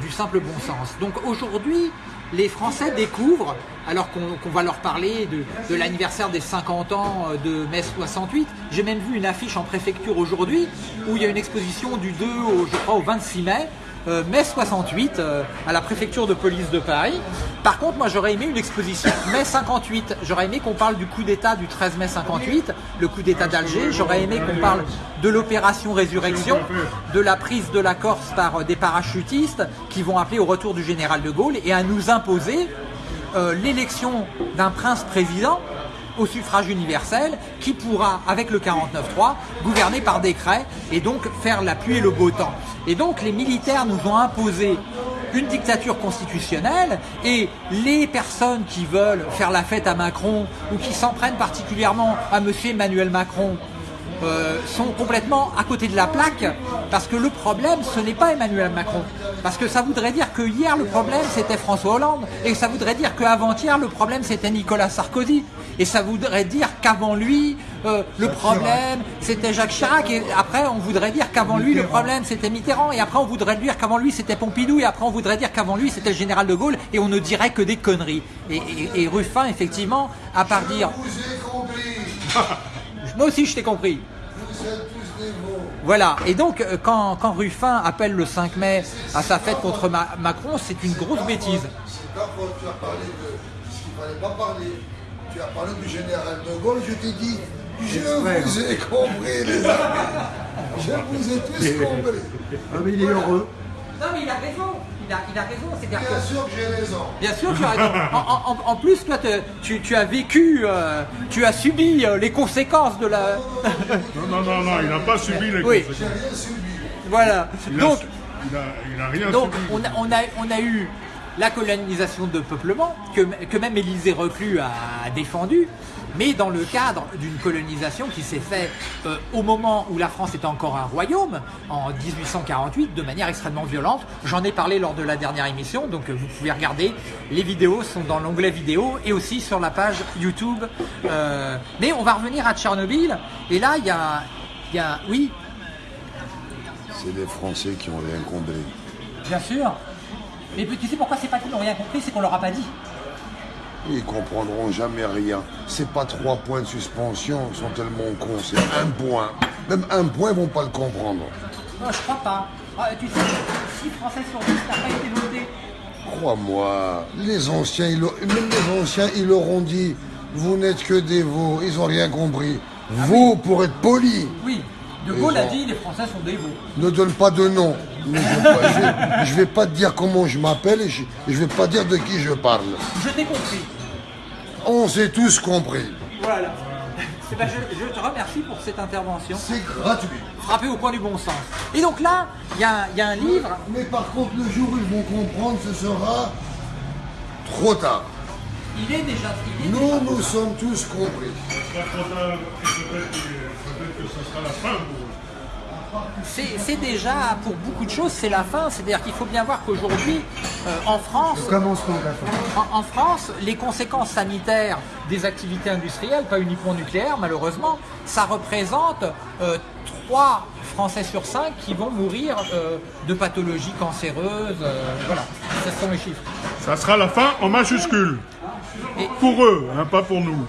du simple bon sens. Donc aujourd'hui, les Français découvrent, alors qu'on va leur parler de, l'anniversaire des 50 ans de mai 68, j'ai même vu une affiche en préfecture aujourd'hui où il y a une exposition du 2 au, je crois, au 26 mai euh, mai 68 euh, à la préfecture de police de Paris. Par contre, moi j'aurais aimé une exposition mai 58. J'aurais aimé qu'on parle du coup d'État du 13 mai 58, le coup d'État d'Alger. J'aurais aimé qu'on parle de l'opération Résurrection, de la prise de la Corse par euh, des parachutistes qui vont appeler au retour du général de Gaulle et à nous imposer l'élection d'un prince président au suffrage universel qui pourra, avec le 49-3, gouverner par décret et donc faire la pluie et le beau temps. Et donc les militaires nous ont imposé une dictature constitutionnelle et les personnes qui veulent faire la fête à Macron ou qui s'en prennent particulièrement à M. Emmanuel Macron euh, sont complètement à côté de la plaque parce que le problème ce n'est pas Emmanuel Macron parce que ça voudrait dire que hier le problème c'était François Hollande et ça voudrait dire qu'avant-hier le problème c'était Nicolas Sarkozy et ça voudrait dire qu'avant lui euh, le problème c'était Jacques Chirac et après on voudrait dire qu'avant lui le problème c'était Mitterrand et après on voudrait dire qu'avant lui c'était Pompidou et après on voudrait dire qu'avant lui c'était le général de Gaulle et on ne dirait que des conneries. Et, et Ruffin effectivement à part dire moi aussi je t'ai compris. Voilà, et donc euh, quand, quand, Ruffin appelle le 5 mai à sa fête contre Macron, c'est une grosse bêtise. tu as parlé de ce qu'il ne fallait pas parler, tu as parlé du général de Gaulle, je t'ai dit, je vous ai compris les amis, je vous ai tous compris. Ah mais il est heureux. Non mais il a raison il a, raison. Bien sûr que j'ai raison. Bien sûr que tu as raison. En, plus, toi, tu, as vécu, euh, tu as subi euh, les conséquences de la. non, non, non, non, il n'a pas subi les oui. conséquences. rien subi. Voilà. donc, il a, rien donc On, a, on, a, on a eu la colonisation de peuplement, que, que même Élisée Reclus a défendu, mais dans le cadre d'une colonisation qui s'est faite euh, au moment où la France était encore un royaume, en 1848, de manière extrêmement violente. J'en ai parlé lors de la dernière émission, donc euh, vous pouvez regarder. Les vidéos sont dans l'onglet vidéo et aussi sur la page YouTube. Euh, mais on va revenir à Tchernobyl, et là, il y a, y a... Oui C'est les Français qui ont rien compris. Bien sûr. Mais tu sais pourquoi c'est pas qu'ils n'ont rien compris, c'est qu'on leur a pas dit. Ils comprendront jamais rien. C'est pas trois points de suspension, ils sont tellement cons, c'est un point. Même un point, ils vont pas le comprendre. Non, je crois pas. Ah, tu sais, 6 Français sur 10 n'ont pas été voté. Crois-moi, les anciens, ils, même les anciens, ils leur ont dit, vous n'êtes que des veaux, ils ont rien compris. Ah vous, pour être poli. Oui, De Gaulle a dit, les Français sont des veaux. Ne donne pas de nom. Je vais, vais pas te dire comment je m'appelle et je, ne vais pas dire de qui je parle. Je t'ai compris. On s'est tous compris. Voilà. Ben, je, te remercie pour cette intervention. C'est gratuit. Frappé au point du bon sens. Et donc là, il y, a, un livre. Mais par contre, le jour où ils vont comprendre, ce sera trop tard. Il est déjà. nous, nous sommes tous compris. Ce sera trop tard. Peut-être que ce sera la fin pour c'est déjà, pour beaucoup de choses, c'est la fin. C'est-à-dire qu'il faut bien voir qu'aujourd'hui, euh, en France, En, France, les conséquences sanitaires des activités industrielles, pas uniquement nucléaires malheureusement, ça représente euh, 3 Français sur 5 qui vont mourir euh, de pathologies cancéreuses. Euh, voilà, ce sont les chiffres. Ça sera la fin en majuscule. pour eux, hein, pas pour nous.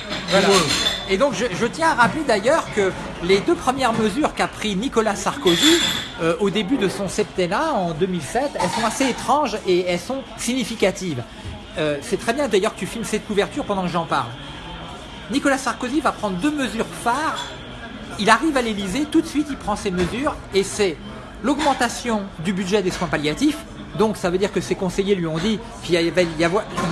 Et donc je, tiens à rappeler d'ailleurs que les deux premières mesures qu'a pris Nicolas Sarkozy euh, au début de son septennat en 2007, elles sont assez étranges et elles sont significatives. C'est très bien d'ailleurs que tu filmes cette couverture pendant que j'en parle. Nicolas Sarkozy va prendre deux mesures phares il arrive à l'Elysée, tout de suite il prend ses mesures et c'est l'augmentation du budget des soins palliatifs. Donc ça veut dire que ses conseillers lui ont dit qu'il y avait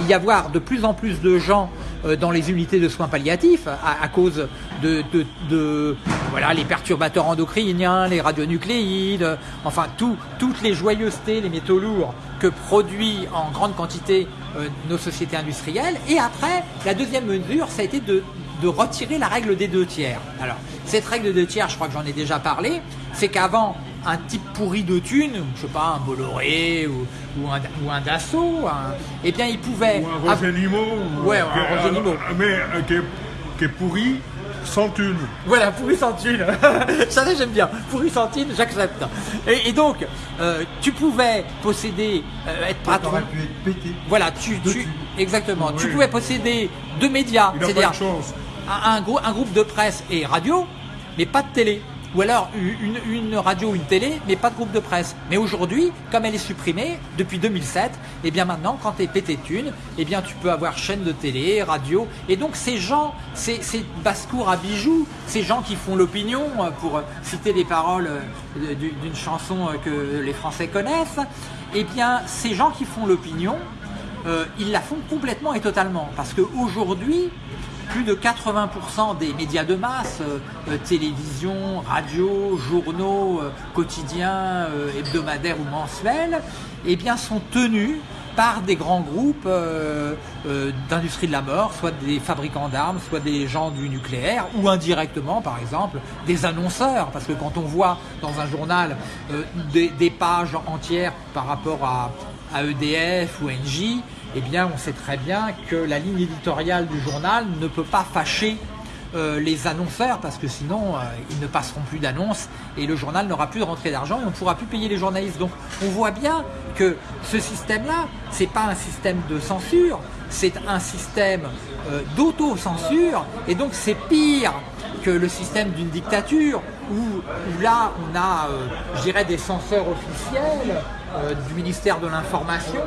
y avoir de plus en plus de gens euh, dans les unités de soins palliatifs à, cause de, voilà les perturbateurs endocriniens, les radionucléides, enfin toutes les joyeusetés, les métaux lourds que produit en grande quantité euh, nos sociétés industrielles. Et après, la deuxième mesure, ça a été de retirer la règle des deux tiers. Alors, cette règle des deux tiers, je crois que j'en ai déjà parlé, c'est qu'avant, un type pourri de thunes, je sais pas, un Bolloré ou, ou, un, ou un Dassault, eh bien, il pouvait... Ou un Roger Nimo. Ouais, un Roger Nimo. Mais euh, qui, est, qui est pourri sans thune. Voilà, pourri sans thune. Ça, j'aime bien. Pourri sans thune, j'accepte. Et, donc, euh, tu pouvais posséder, euh, être patron. Tu pu être pété. Voilà, tu, tu exactement. Tu pouvais posséder deux médias, c'est-à-dire un, un, groupe de presse et radio, mais pas de télé. Ou alors une, radio ou une télé, mais pas de groupe de presse. Mais aujourd'hui, comme elle est supprimée depuis 2007, et eh bien maintenant, quand tu es pété thune, eh bien tu peux avoir chaîne de télé, radio, et donc ces gens, ces, ces basse-cours à bijoux, ces gens qui font l'opinion, euh, pour citer les paroles euh, d'une chanson euh, que les Français connaissent, eh bien ces gens qui font l'opinion, ils la font complètement et totalement. Parce qu'aujourd'hui, plus de 80% des médias de masse, euh, euh, télévision, radio, journaux, euh, quotidiens, hebdomadaires ou mensuels, eh bien, sont tenus par des grands groupes d'industrie de la mort, soit des fabricants d'armes, soit des gens du nucléaire, ou indirectement, par exemple, des annonceurs. Parce que quand on voit dans un journal des, pages entières par rapport à, à EDF ou NJ, eh bien on sait très bien que la ligne éditoriale du journal ne peut pas fâcher euh, les annonceurs parce que sinon euh, ils ne passeront plus d'annonces et le journal n'aura plus de rentrée d'argent et on ne pourra plus payer les journalistes. Donc on voit bien que ce système-là, ce n'est pas un système de censure, c'est un système euh, d'auto-censure et donc c'est pire que le système d'une dictature où, là on a, je dirais, des censeurs officiels euh, du ministère de l'Information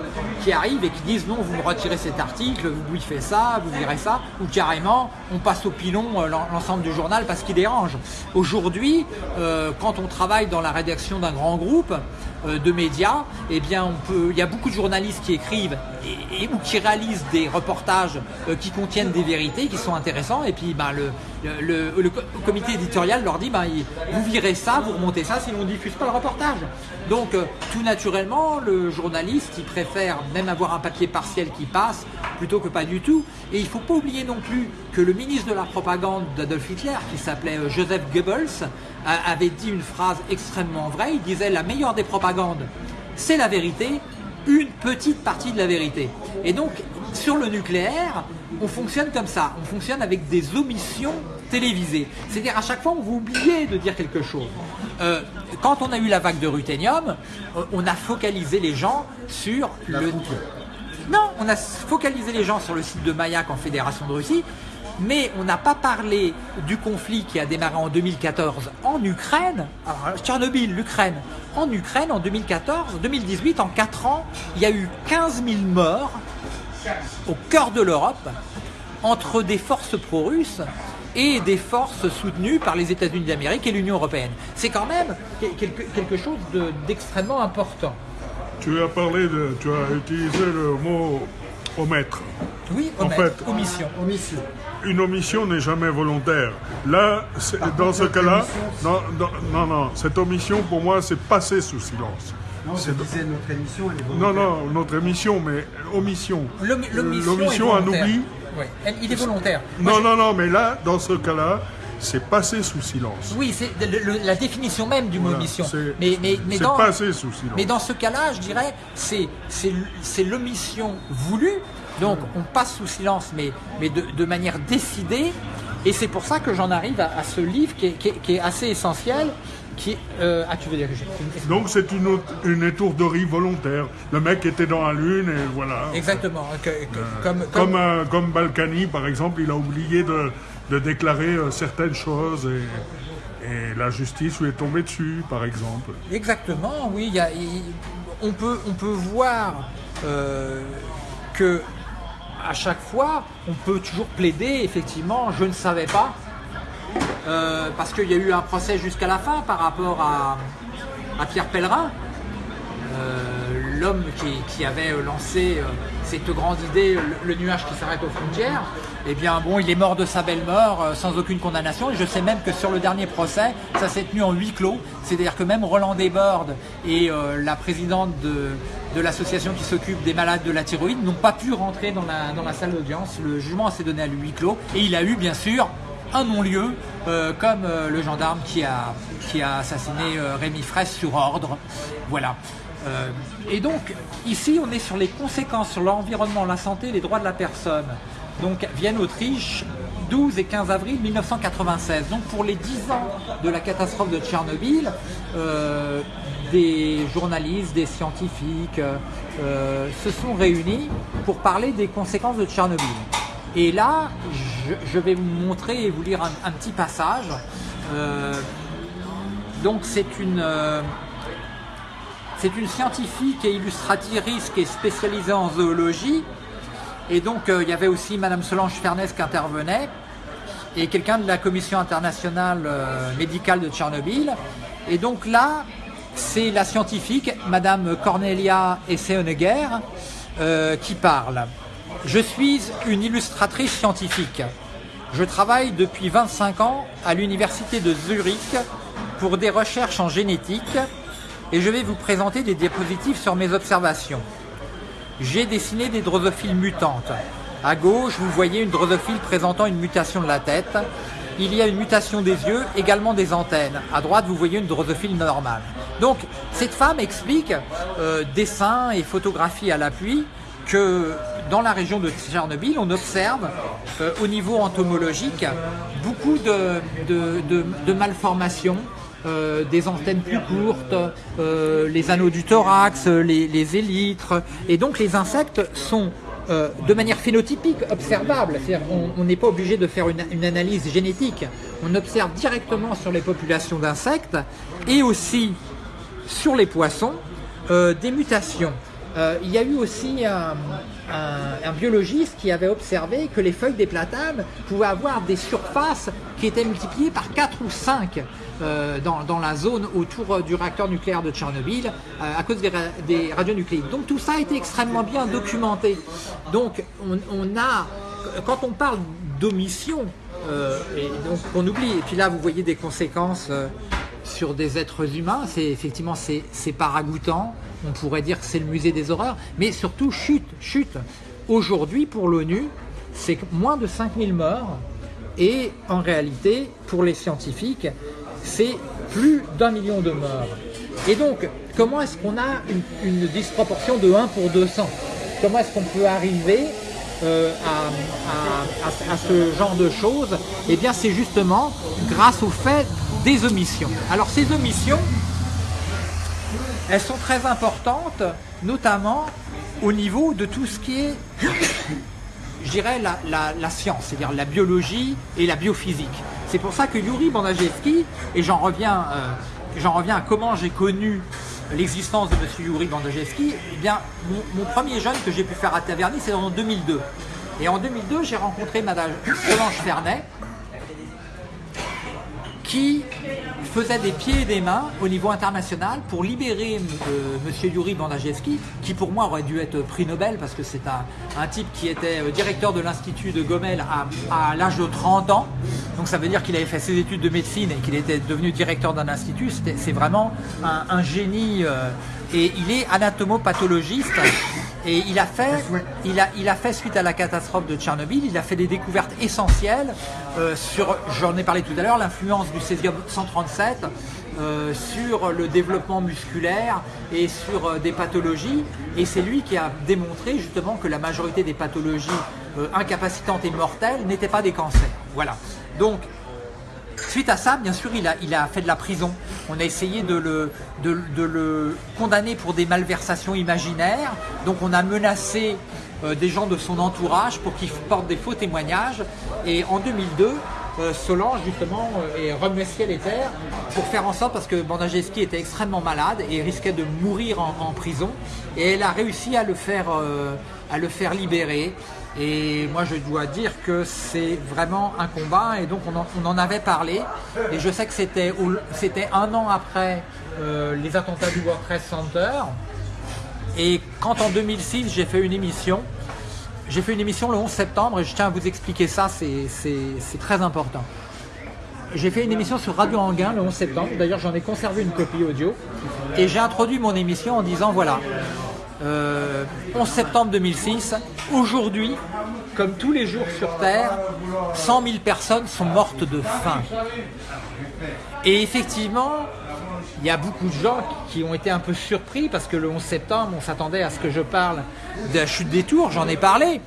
qui arrivent et qui disent non, vous me retirez cet article, vous bouffez ça, vous virez ça, ou carrément on passe au pilon euh, l'ensemble du journal parce qu'il dérange. Aujourd'hui, euh, quand on travaille dans la rédaction d'un grand groupe, de médias, eh bien on peut, il y a beaucoup de journalistes qui écrivent et, ou qui réalisent des reportages qui contiennent des vérités, qui sont intéressants, et puis ben, le, le, comité éditorial leur dit ben, vous virez ça, vous remontez ça, sinon on ne diffuse pas le reportage. Donc tout naturellement le journaliste, il préfère même avoir un papier partiel qui passe plutôt que pas du tout. Et il ne faut pas oublier non plus que le ministre de la propagande d'Adolf Hitler, qui s'appelait euh, Joseph Goebbels, avait dit une phrase extrêmement vraie. Il disait la meilleure des propagandes, c'est la vérité, une petite partie de la vérité. Et donc, sur le nucléaire, on fonctionne comme ça. On fonctionne avec des omissions télévisées. C'est-à-dire à chaque fois, on va oublier de dire quelque chose. Euh, quand on a eu la vague de ruthénium, euh, on a focalisé les gens sur le... Non, on a focalisé les gens sur le site de Mayak en Fédération de Russie, mais on n'a pas parlé du conflit qui a démarré en 2014 en Ukraine, alors Tchernobyl, l'Ukraine, en Ukraine en 2014, 2018, en 4 ans, il y a eu 15 000 morts au cœur de l'Europe entre des forces pro-russes et des forces soutenues par les États-Unis d'Amérique et l'Union européenne. C'est quand même quelque, chose d'extrêmement important. Tu as parlé de, tu as utilisé le mot omettre. Oui, en fait, omission. omission. Une omission n'est jamais volontaire. Là, dans ce cas-là, non, non, non, cette omission pour moi, c'est passer sous silence. Non, je disais notre émission, elle est volontaire. Non, non, notre émission, mais omission. L'omission, un oubli. Oui, il est volontaire. non, non, non, mais là, dans ce cas-là, c'est passer sous silence. Oui, c'est la définition même du mot omission. Mais, mais, mais dans, passer sous silence. Mais dans ce cas-là, je dirais, c'est l'omission voulue. Donc, on passe sous silence, mais, mais de, manière décidée. Et c'est pour ça que j'en arrive à, ce livre qui est, assez essentiel. Qui, euh, ah, tu veux dire que Donc c'est une, une étourderie volontaire. Le mec était dans la lune et voilà. Exactement. Euh, comme, comme, euh, comme Balkany, par exemple, il a oublié de, de déclarer euh, certaines choses et, la justice lui est tombée dessus, par exemple. Exactement, oui. on, peut, on peut voir que à chaque fois, on peut toujours plaider, effectivement, je ne savais pas, euh, parce qu'il y a eu un procès jusqu'à la fin par rapport à, Pierre Pellerin, l'homme qui, avait lancé cette grande idée, le nuage qui s'arrête aux frontières eh bien bon, il est mort de sa belle mort euh, sans aucune condamnation. Et je sais même que sur le dernier procès, ça s'est tenu en huis clos. C'est-à-dire que même Roland Desbordes et euh, la présidente de, l'association qui s'occupe des malades de la thyroïde n'ont pas pu rentrer dans la, dans la salle d'audience. Le jugement s'est donné à huis clos. Et il a eu bien sûr un non-lieu, euh, comme le gendarme qui a, qui a assassiné Rémi Fraisse sur ordre. Voilà. et donc, ici, on est sur les conséquences sur l'environnement, la santé, les droits de la personne donc Vienne, Autriche, 12 et 15 avril 1996. Donc pour les 10 ans de la catastrophe de Tchernobyl, euh, des journalistes, des scientifiques euh, se sont réunis pour parler des conséquences de Tchernobyl. Et là, je, vais vous montrer et vous lire un, petit passage. Euh, donc c'est une, c'est une scientifique et illustratrice qui est spécialisée en zoologie. Et donc il y avait aussi Madame Solange Fernès qui intervenait et quelqu'un de la commission internationale médicale de Tchernobyl. Et donc là, c'est la scientifique, Madame Cornelia Esseonegger, euh, qui parle. Je suis une illustratrice scientifique. Je travaille depuis 25 ans à l'université de Zurich pour des recherches en génétique et je vais vous présenter des diapositives sur mes observations. J'ai dessiné des drosophiles mutantes. À gauche, vous voyez une drosophile présentant une mutation de la tête. Il y a une mutation des yeux, également des antennes. À droite, vous voyez une drosophile normale. Donc, cette femme explique, euh, dessin et photographie à l'appui, que dans la région de Tchernobyl, on observe euh, au niveau entomologique beaucoup de, malformations, euh, des antennes plus courtes, les anneaux du thorax, les, élytres. Et donc les insectes sont de manière phénotypique observables. on n'est pas obligé de faire une, analyse génétique. On observe directement sur les populations d'insectes et aussi sur les poissons euh, des mutations. Euh, il y a eu aussi biologiste qui avait observé que les feuilles des platanes pouvaient avoir des surfaces qui étaient multipliées par 4 ou 5 euh, dans, la zone autour du réacteur nucléaire de Tchernobyl à cause des, radionucléides. Donc tout ça a été extrêmement bien documenté. Donc on, a, quand on parle d'omission, et donc on oublie, et puis là vous voyez des conséquences sur des êtres humains, c'est effectivement c'est paragoutant, on pourrait dire que c'est le musée des horreurs, mais surtout chute, chute. Aujourd'hui pour l'ONU, c'est moins de 5000 morts, et en réalité, pour les scientifiques, c'est plus d'un million de morts. Et donc, comment est-ce qu'on a une, disproportion de 1 pour 200 Comment est-ce qu'on peut arriver euh, à, à, ce genre de choses? Eh bien, c'est justement grâce au fait des omissions. Alors ces omissions, elles sont très importantes, notamment au niveau de tout ce qui est, je dirais, la, science, c'est-à-dire la biologie et la biophysique. C'est pour ça que Yuri Bandajewski, et j'en reviens, euh, reviens à comment j'ai connu l'existence de M. Yuri Bandajewski, eh bien, mon, premier jeune que j'ai pu faire à Taverny, c'est en 2002. Et en 2002, j'ai rencontré Madame Solange Fernet, qui faisait des pieds et des mains au niveau international pour libérer euh, M. Yuri Bandajewski, qui pour moi aurait dû être prix Nobel parce que c'est un, type qui était euh, directeur de l'Institut de Gomel à, l'âge de 30 ans. Donc ça veut dire qu'il avait fait ses études de médecine et qu'il était devenu directeur d'un institut. C'est vraiment un, génie euh, et il est anatomopathologiste et il a fait, il a, il a fait suite à la catastrophe de Tchernobyl, il a fait des découvertes essentielles euh, sur, j'en ai parlé tout à l'heure, l'influence du césium 137 euh, sur le développement musculaire et sur euh, des pathologies. Et c'est lui qui a démontré justement que la majorité des pathologies incapacitantes et mortelles n'étaient pas des cancers. Voilà. Donc Suite à ça, bien sûr, il a, fait de la prison. On a essayé de le, condamner pour des malversations imaginaires. Donc on a menacé euh, des gens de son entourage pour qu'ils portent des faux témoignages. Et en 2002, euh, Solange justement euh, est remué ciel et terre pour faire en sorte, parce que Bandajewski était extrêmement malade et risquait de mourir en, prison, et elle a réussi à le faire, à le faire libérer. Et moi, je dois dire que c'est vraiment un combat. Et donc, on en, avait parlé. Et je sais que c'était un an après euh, les attentats du World Center. Et quand en 2006, j'ai fait une émission, j'ai fait une émission le 11 septembre, et je tiens à vous expliquer ça, c'est très important. J'ai fait une émission sur Radio Anguin le 11 septembre, d'ailleurs j'en ai conservé une copie audio, et j'ai introduit mon émission en disant voilà, 11 euh, septembre 2006. Aujourd'hui, comme tous les jours sur Terre, 100 000 personnes sont mortes de faim. Et effectivement, il y a beaucoup de gens qui ont été un peu surpris parce que le 11 septembre, on s'attendait à ce que je parle de la chute des tours, j'en ai parlé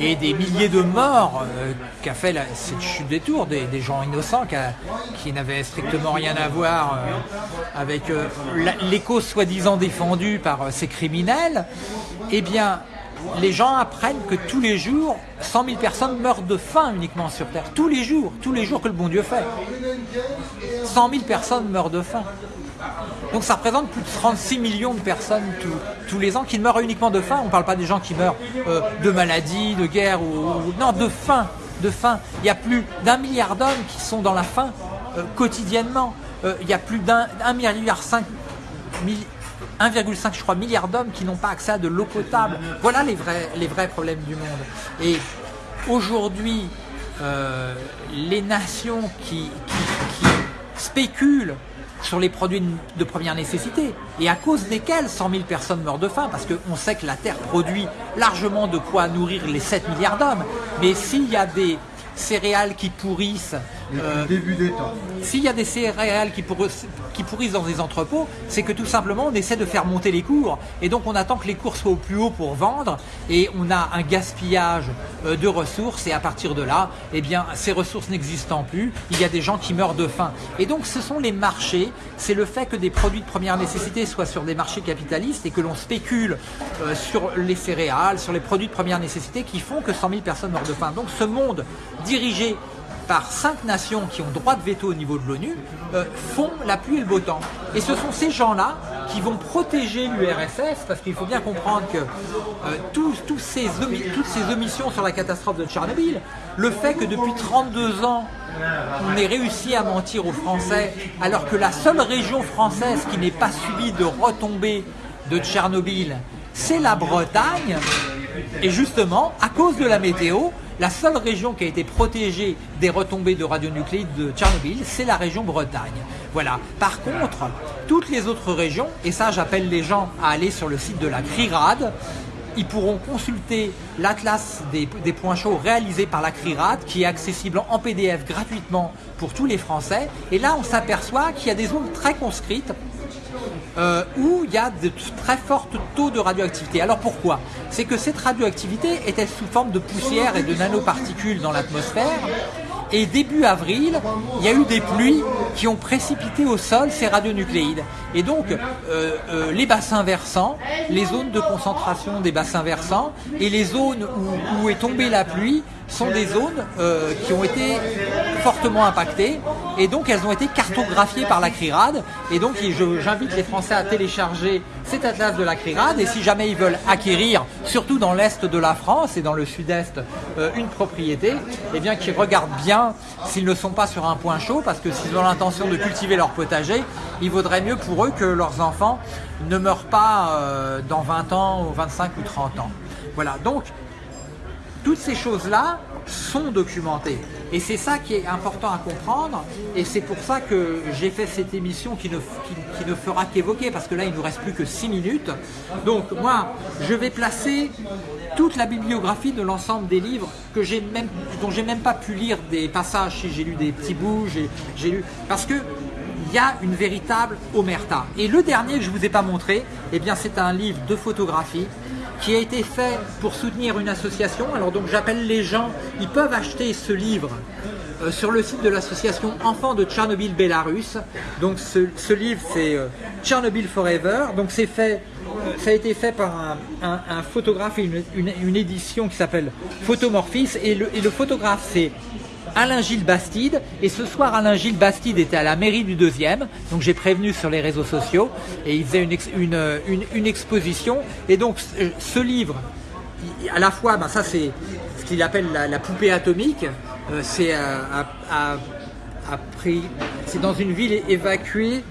et des milliers de morts euh, qu'a fait cette chute des tours, des, gens innocents qui, n'avaient strictement rien à voir euh, avec euh, les causes soi-disant défendues par ces criminels, eh bien, les gens apprennent que tous les jours, 100 000 personnes meurent de faim uniquement sur Terre. Tous les jours, tous les jours que le bon Dieu fait. 100 000 personnes meurent de faim. Donc ça représente plus de 36 millions de personnes tous, les ans qui meurent uniquement de faim. On ne parle pas des gens qui meurent euh, de maladie, de guerre ou, non de faim. Il y a plus d'un milliard d'hommes qui sont dans la faim euh, quotidiennement. Euh, il y a plus d'un milliard 5 1,5 je crois milliard d'hommes qui n'ont pas accès à de l'eau potable. Voilà les vrais problèmes du monde. Et aujourd'hui, les nations qui spéculent sur les produits de première nécessité et à cause desquels 100 000 personnes meurent de faim parce qu'on sait que la Terre produit largement de quoi nourrir les 7 milliards d'hommes. Mais s'il y a des céréales qui pourrissent. Euh, début des temps. S'il y a des céréales qui pourrissent, qui pourrissent dans des entrepôts, c'est que tout simplement on essaie de faire monter les cours et donc on attend que les cours soient au plus haut pour vendre et on a un gaspillage euh, de ressources et à partir de là, eh bien ces ressources n'existant plus, il y a des gens qui meurent de faim. Et donc ce sont les marchés, c'est le fait que des produits de première nécessité soient sur des marchés capitalistes et que l'on spécule euh, sur les céréales, sur les produits de première nécessité qui font que 100 000 personnes meurent de faim. Donc ce monde dirigé par cinq nations qui ont droit de veto au niveau de l'ONU, euh, font la pluie et le beau temps. Et ce sont ces gens-là qui vont protéger l'URSS, parce qu'il faut bien comprendre que euh, toutes ces omissions sur la catastrophe de Tchernobyl, le fait que depuis 32 ans, on ait réussi à mentir aux Français, alors que la seule région française qui n'est pas subie de retombées de Tchernobyl, c'est la Bretagne, et justement, à cause de la météo, la seule région qui a été protégée des retombées de radionucléides de Tchernobyl, c'est la région Bretagne. Voilà. Par contre, toutes les autres régions, et ça j'appelle les gens à aller sur le site de la CRIRAD, ils pourront consulter l'atlas des, points chauds réalisé par la CRIRAD qui est accessible en PDF gratuitement pour tous les Français. Et là, on s'aperçoit qu'il y a des zones très conscrites euh, où il y a de très forts taux de radioactivité. Alors pourquoi? C'est que cette radioactivité était sous forme de poussière et de nanoparticules dans l'atmosphère? Et début avril, il y a eu des pluies qui ont précipité au sol ces radionucléides. Et donc, euh, euh, les bassins versants, les zones de concentration des bassins versants et les zones où, est tombée la pluie sont des zones qui ont été fortement impactées. Et donc elles ont été cartographiées par la CRIRAD. Et donc j'invite les Français à télécharger cet atlas de la CRIRAD. Et si jamais ils veulent acquérir, surtout dans l'est de la France et dans le sud-est, euh, une propriété, eh bien qu'ils regardent bien s'ils ne sont pas sur un point chaud. Parce que s'ils ont l'intention de cultiver leur potager, il vaudrait mieux pour eux que leurs enfants ne meurent pas euh, dans 20 ans ou 25 ou 30 ans. Voilà, donc toutes ces choses-là sont documentées. Et c'est ça qui est important à comprendre, et c'est pour ça que j'ai fait cette émission qui ne, fera qu'évoquer, parce que là il ne nous reste plus que 6 minutes. Donc moi, je vais placer toute la bibliographie de l'ensemble des livres que même, dont j'ai même pas pu lire des passages, si j'ai lu des petits bouts, j'ai lu, parce que il y a une véritable omerta. Et le dernier que je ne vous ai pas montré, eh c'est un livre de photographie qui a été fait pour soutenir une association. Alors donc j'appelle les gens, ils peuvent acheter ce livre euh, sur le site de l'association Enfants de Tchernobyl Belarus. Donc ce, livre c'est euh, Tchernobyl Forever. Donc c'est fait, ça a été fait par un, photographe et une, édition qui s'appelle Photomorphis et le, et le photographe c'est Alain Gilles Bastide. Et ce soir, Alain Gilles Bastide était à la mairie du deuxième. Donc j'ai prévenu sur les réseaux sociaux. Et il faisait une, exposition. Et donc ce livre, à la fois, ben, ça c'est ce qu'il appelle la, poupée atomique. Euh, c'est à, c'est dans une ville évacuée.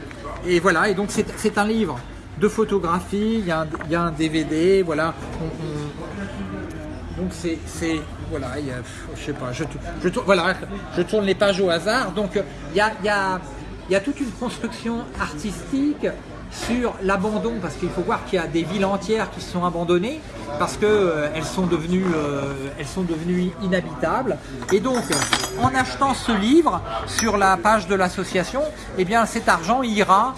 Et voilà, et donc c'est un livre de photographie, il y, a un, DVD, voilà. donc c'est voilà, je sais pas, je, tourne les pages au hasard. Donc il y a, toute une construction artistique sur l'abandon, parce qu'il faut voir qu'il y a des villes entières qui sont abandonnées, parce qu'elles euh, sont, devenues, euh, sont devenues inhabitables. Et donc, en achetant ce livre sur la page de l'association, eh bien cet argent ira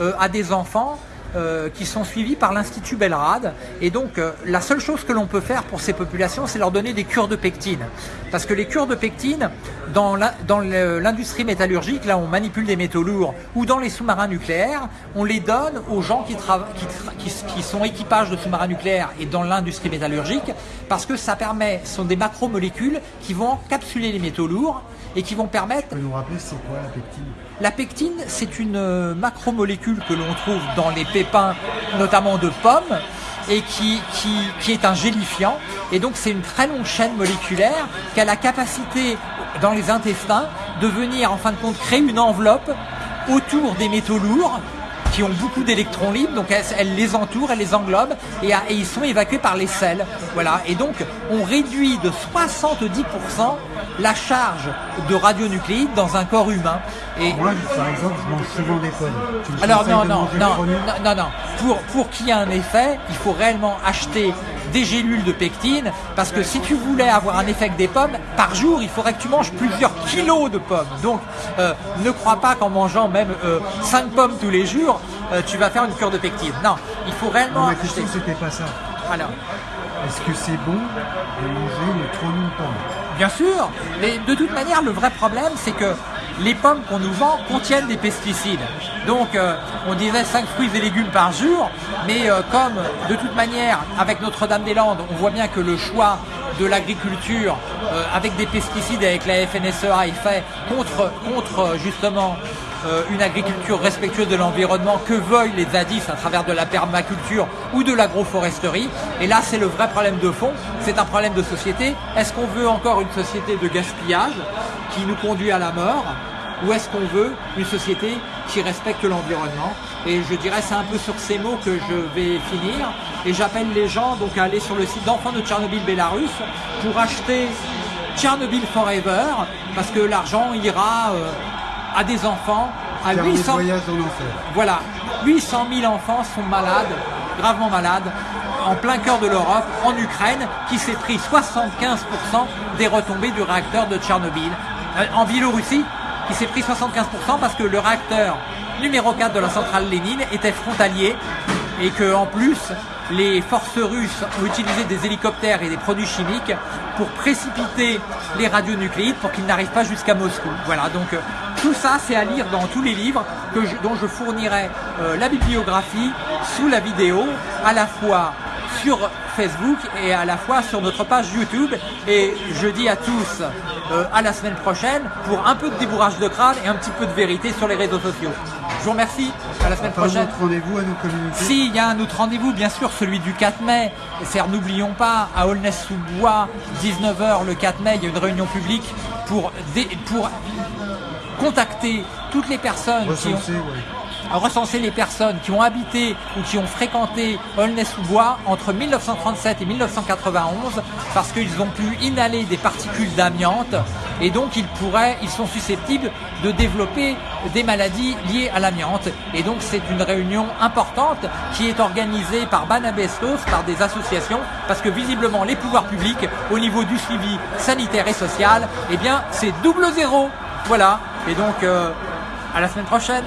euh, à des enfants euh, qui sont suivis par l'Institut Belrad. Et donc, euh, la seule chose que l'on peut faire pour ces populations, c'est leur donner des cures de pectine. Parce que les cures de pectine, dans l'industrie métallurgique, là on manipule des métaux lourds, ou dans les sous-marins nucléaires, on les donne aux gens qui, qui, sont équipages de sous-marins nucléaires et dans l'industrie métallurgique, parce que ça permet, ce sont des macromolécules qui vont encapsuler les métaux lourds et qui vont permettre... nous rappeler c'est quoi la pectine? La pectine, c'est une euh, macromolécule que l'on trouve dans les pépins, notamment de pommes, et qui, qui, qui est un gélifiant. Et donc c'est une très longue chaîne moléculaire qui a la capacité dans les intestins de venir en fin de compte créer une enveloppe autour des métaux lourds qui ont beaucoup d'électrons libres, donc elles, les entourent, elles les englobent et, ils sont évacués par les selles. Voilà. Et donc on réduit de 70% la charge de radionucléides dans un corps humain. Et Moi, par exemple, je mange souvent des pommes. Alors non, non, non, non, non, Pour, pour qu'il y ait un effet, il faut réellement acheter des gélules de pectine, parce que si tu voulais avoir un effet des pommes, par jour, il faudrait que tu manges plusieurs kilos de pommes. Donc, euh, ne crois pas qu'en mangeant même 5 euh, pommes tous les jours, euh, tu vas faire une cure de pectine. Non, il faut réellement Ma question, c'était pas ça. Alors Est-ce que c'est bon de manger une trop de pommes Bien sûr, mais de toute manière, le vrai problème, c'est que les pommes qu'on nous vend contiennent des pesticides. Donc euh, on disait 5 fruits et légumes par jour, mais euh, comme de toute manière, avec Notre-Dame-des-Landes, on voit bien que le choix de l'agriculture euh, avec des pesticides, avec la FNSEA est fait contre, contre justement une agriculture respectueuse de l'environnement que veulent les zadis à travers de la permaculture ou de l'agroforesterie. Et là, c'est le vrai problème de fond, c'est un problème de société. Est-ce qu'on veut encore une société de gaspillage qui nous conduit à la mort ou est-ce qu'on veut une société qui respecte l'environnement? Et je dirais c'est un peu sur ces mots que je vais finir. Et j'appelle les gens donc à aller sur le site d'enfants de Tchernobyl Bélarus pour acheter Tchernobyl Forever parce que l'argent ira euh, à des enfants à 800 Voilà, 800 000 enfants sont malades, gravement malades, en plein cœur de l'Europe, en Ukraine, qui s'est pris 75% des retombées du réacteur de Tchernobyl. Euh, en Biélorussie, qui s'est pris 75% parce que le réacteur numéro 4 de la centrale Lénine était frontalier et que en plus les forces russes ont utilisé des hélicoptères et des produits chimiques pour précipiter les radionucléides pour qu'ils n'arrivent pas jusqu'à Moscou. Voilà, donc euh, tout ça c'est à lire dans tous les livres que dont je fournirai euh, la bibliographie sous la vidéo, à la fois sur Facebook et à la fois sur notre page YouTube. Et je dis à tous euh, à la semaine prochaine pour un peu de débourrage de crâne et un petit peu de vérité sur les réseaux sociaux. Je vous remercie. À la semaine prochaine. Un rendez-vous à nous communiquer? Si, il y a un autre rendez-vous, bien sûr, celui du 4 mai. C'est n'oublions pas, à Aulnay-sous-Bois, 19h le 4 mai, il y a une réunion publique pour, pour contacter toutes les personnes qui ont recenser les personnes qui ont habité ou qui ont fréquenté Aulnay-sous-Bois entre 1937 et 1991 parce qu'ils ont pu inhaler des particules d'amiante et donc ils pourraient, ils sont susceptibles de développer des maladies liées à l'amiante. Et donc c'est une réunion importante qui est organisée par Banabestos, par des associations, parce que visiblement les pouvoirs publics, au niveau du suivi sanitaire et social, eh bien c'est double zéro. Voilà. Et donc euh, à la semaine prochaine.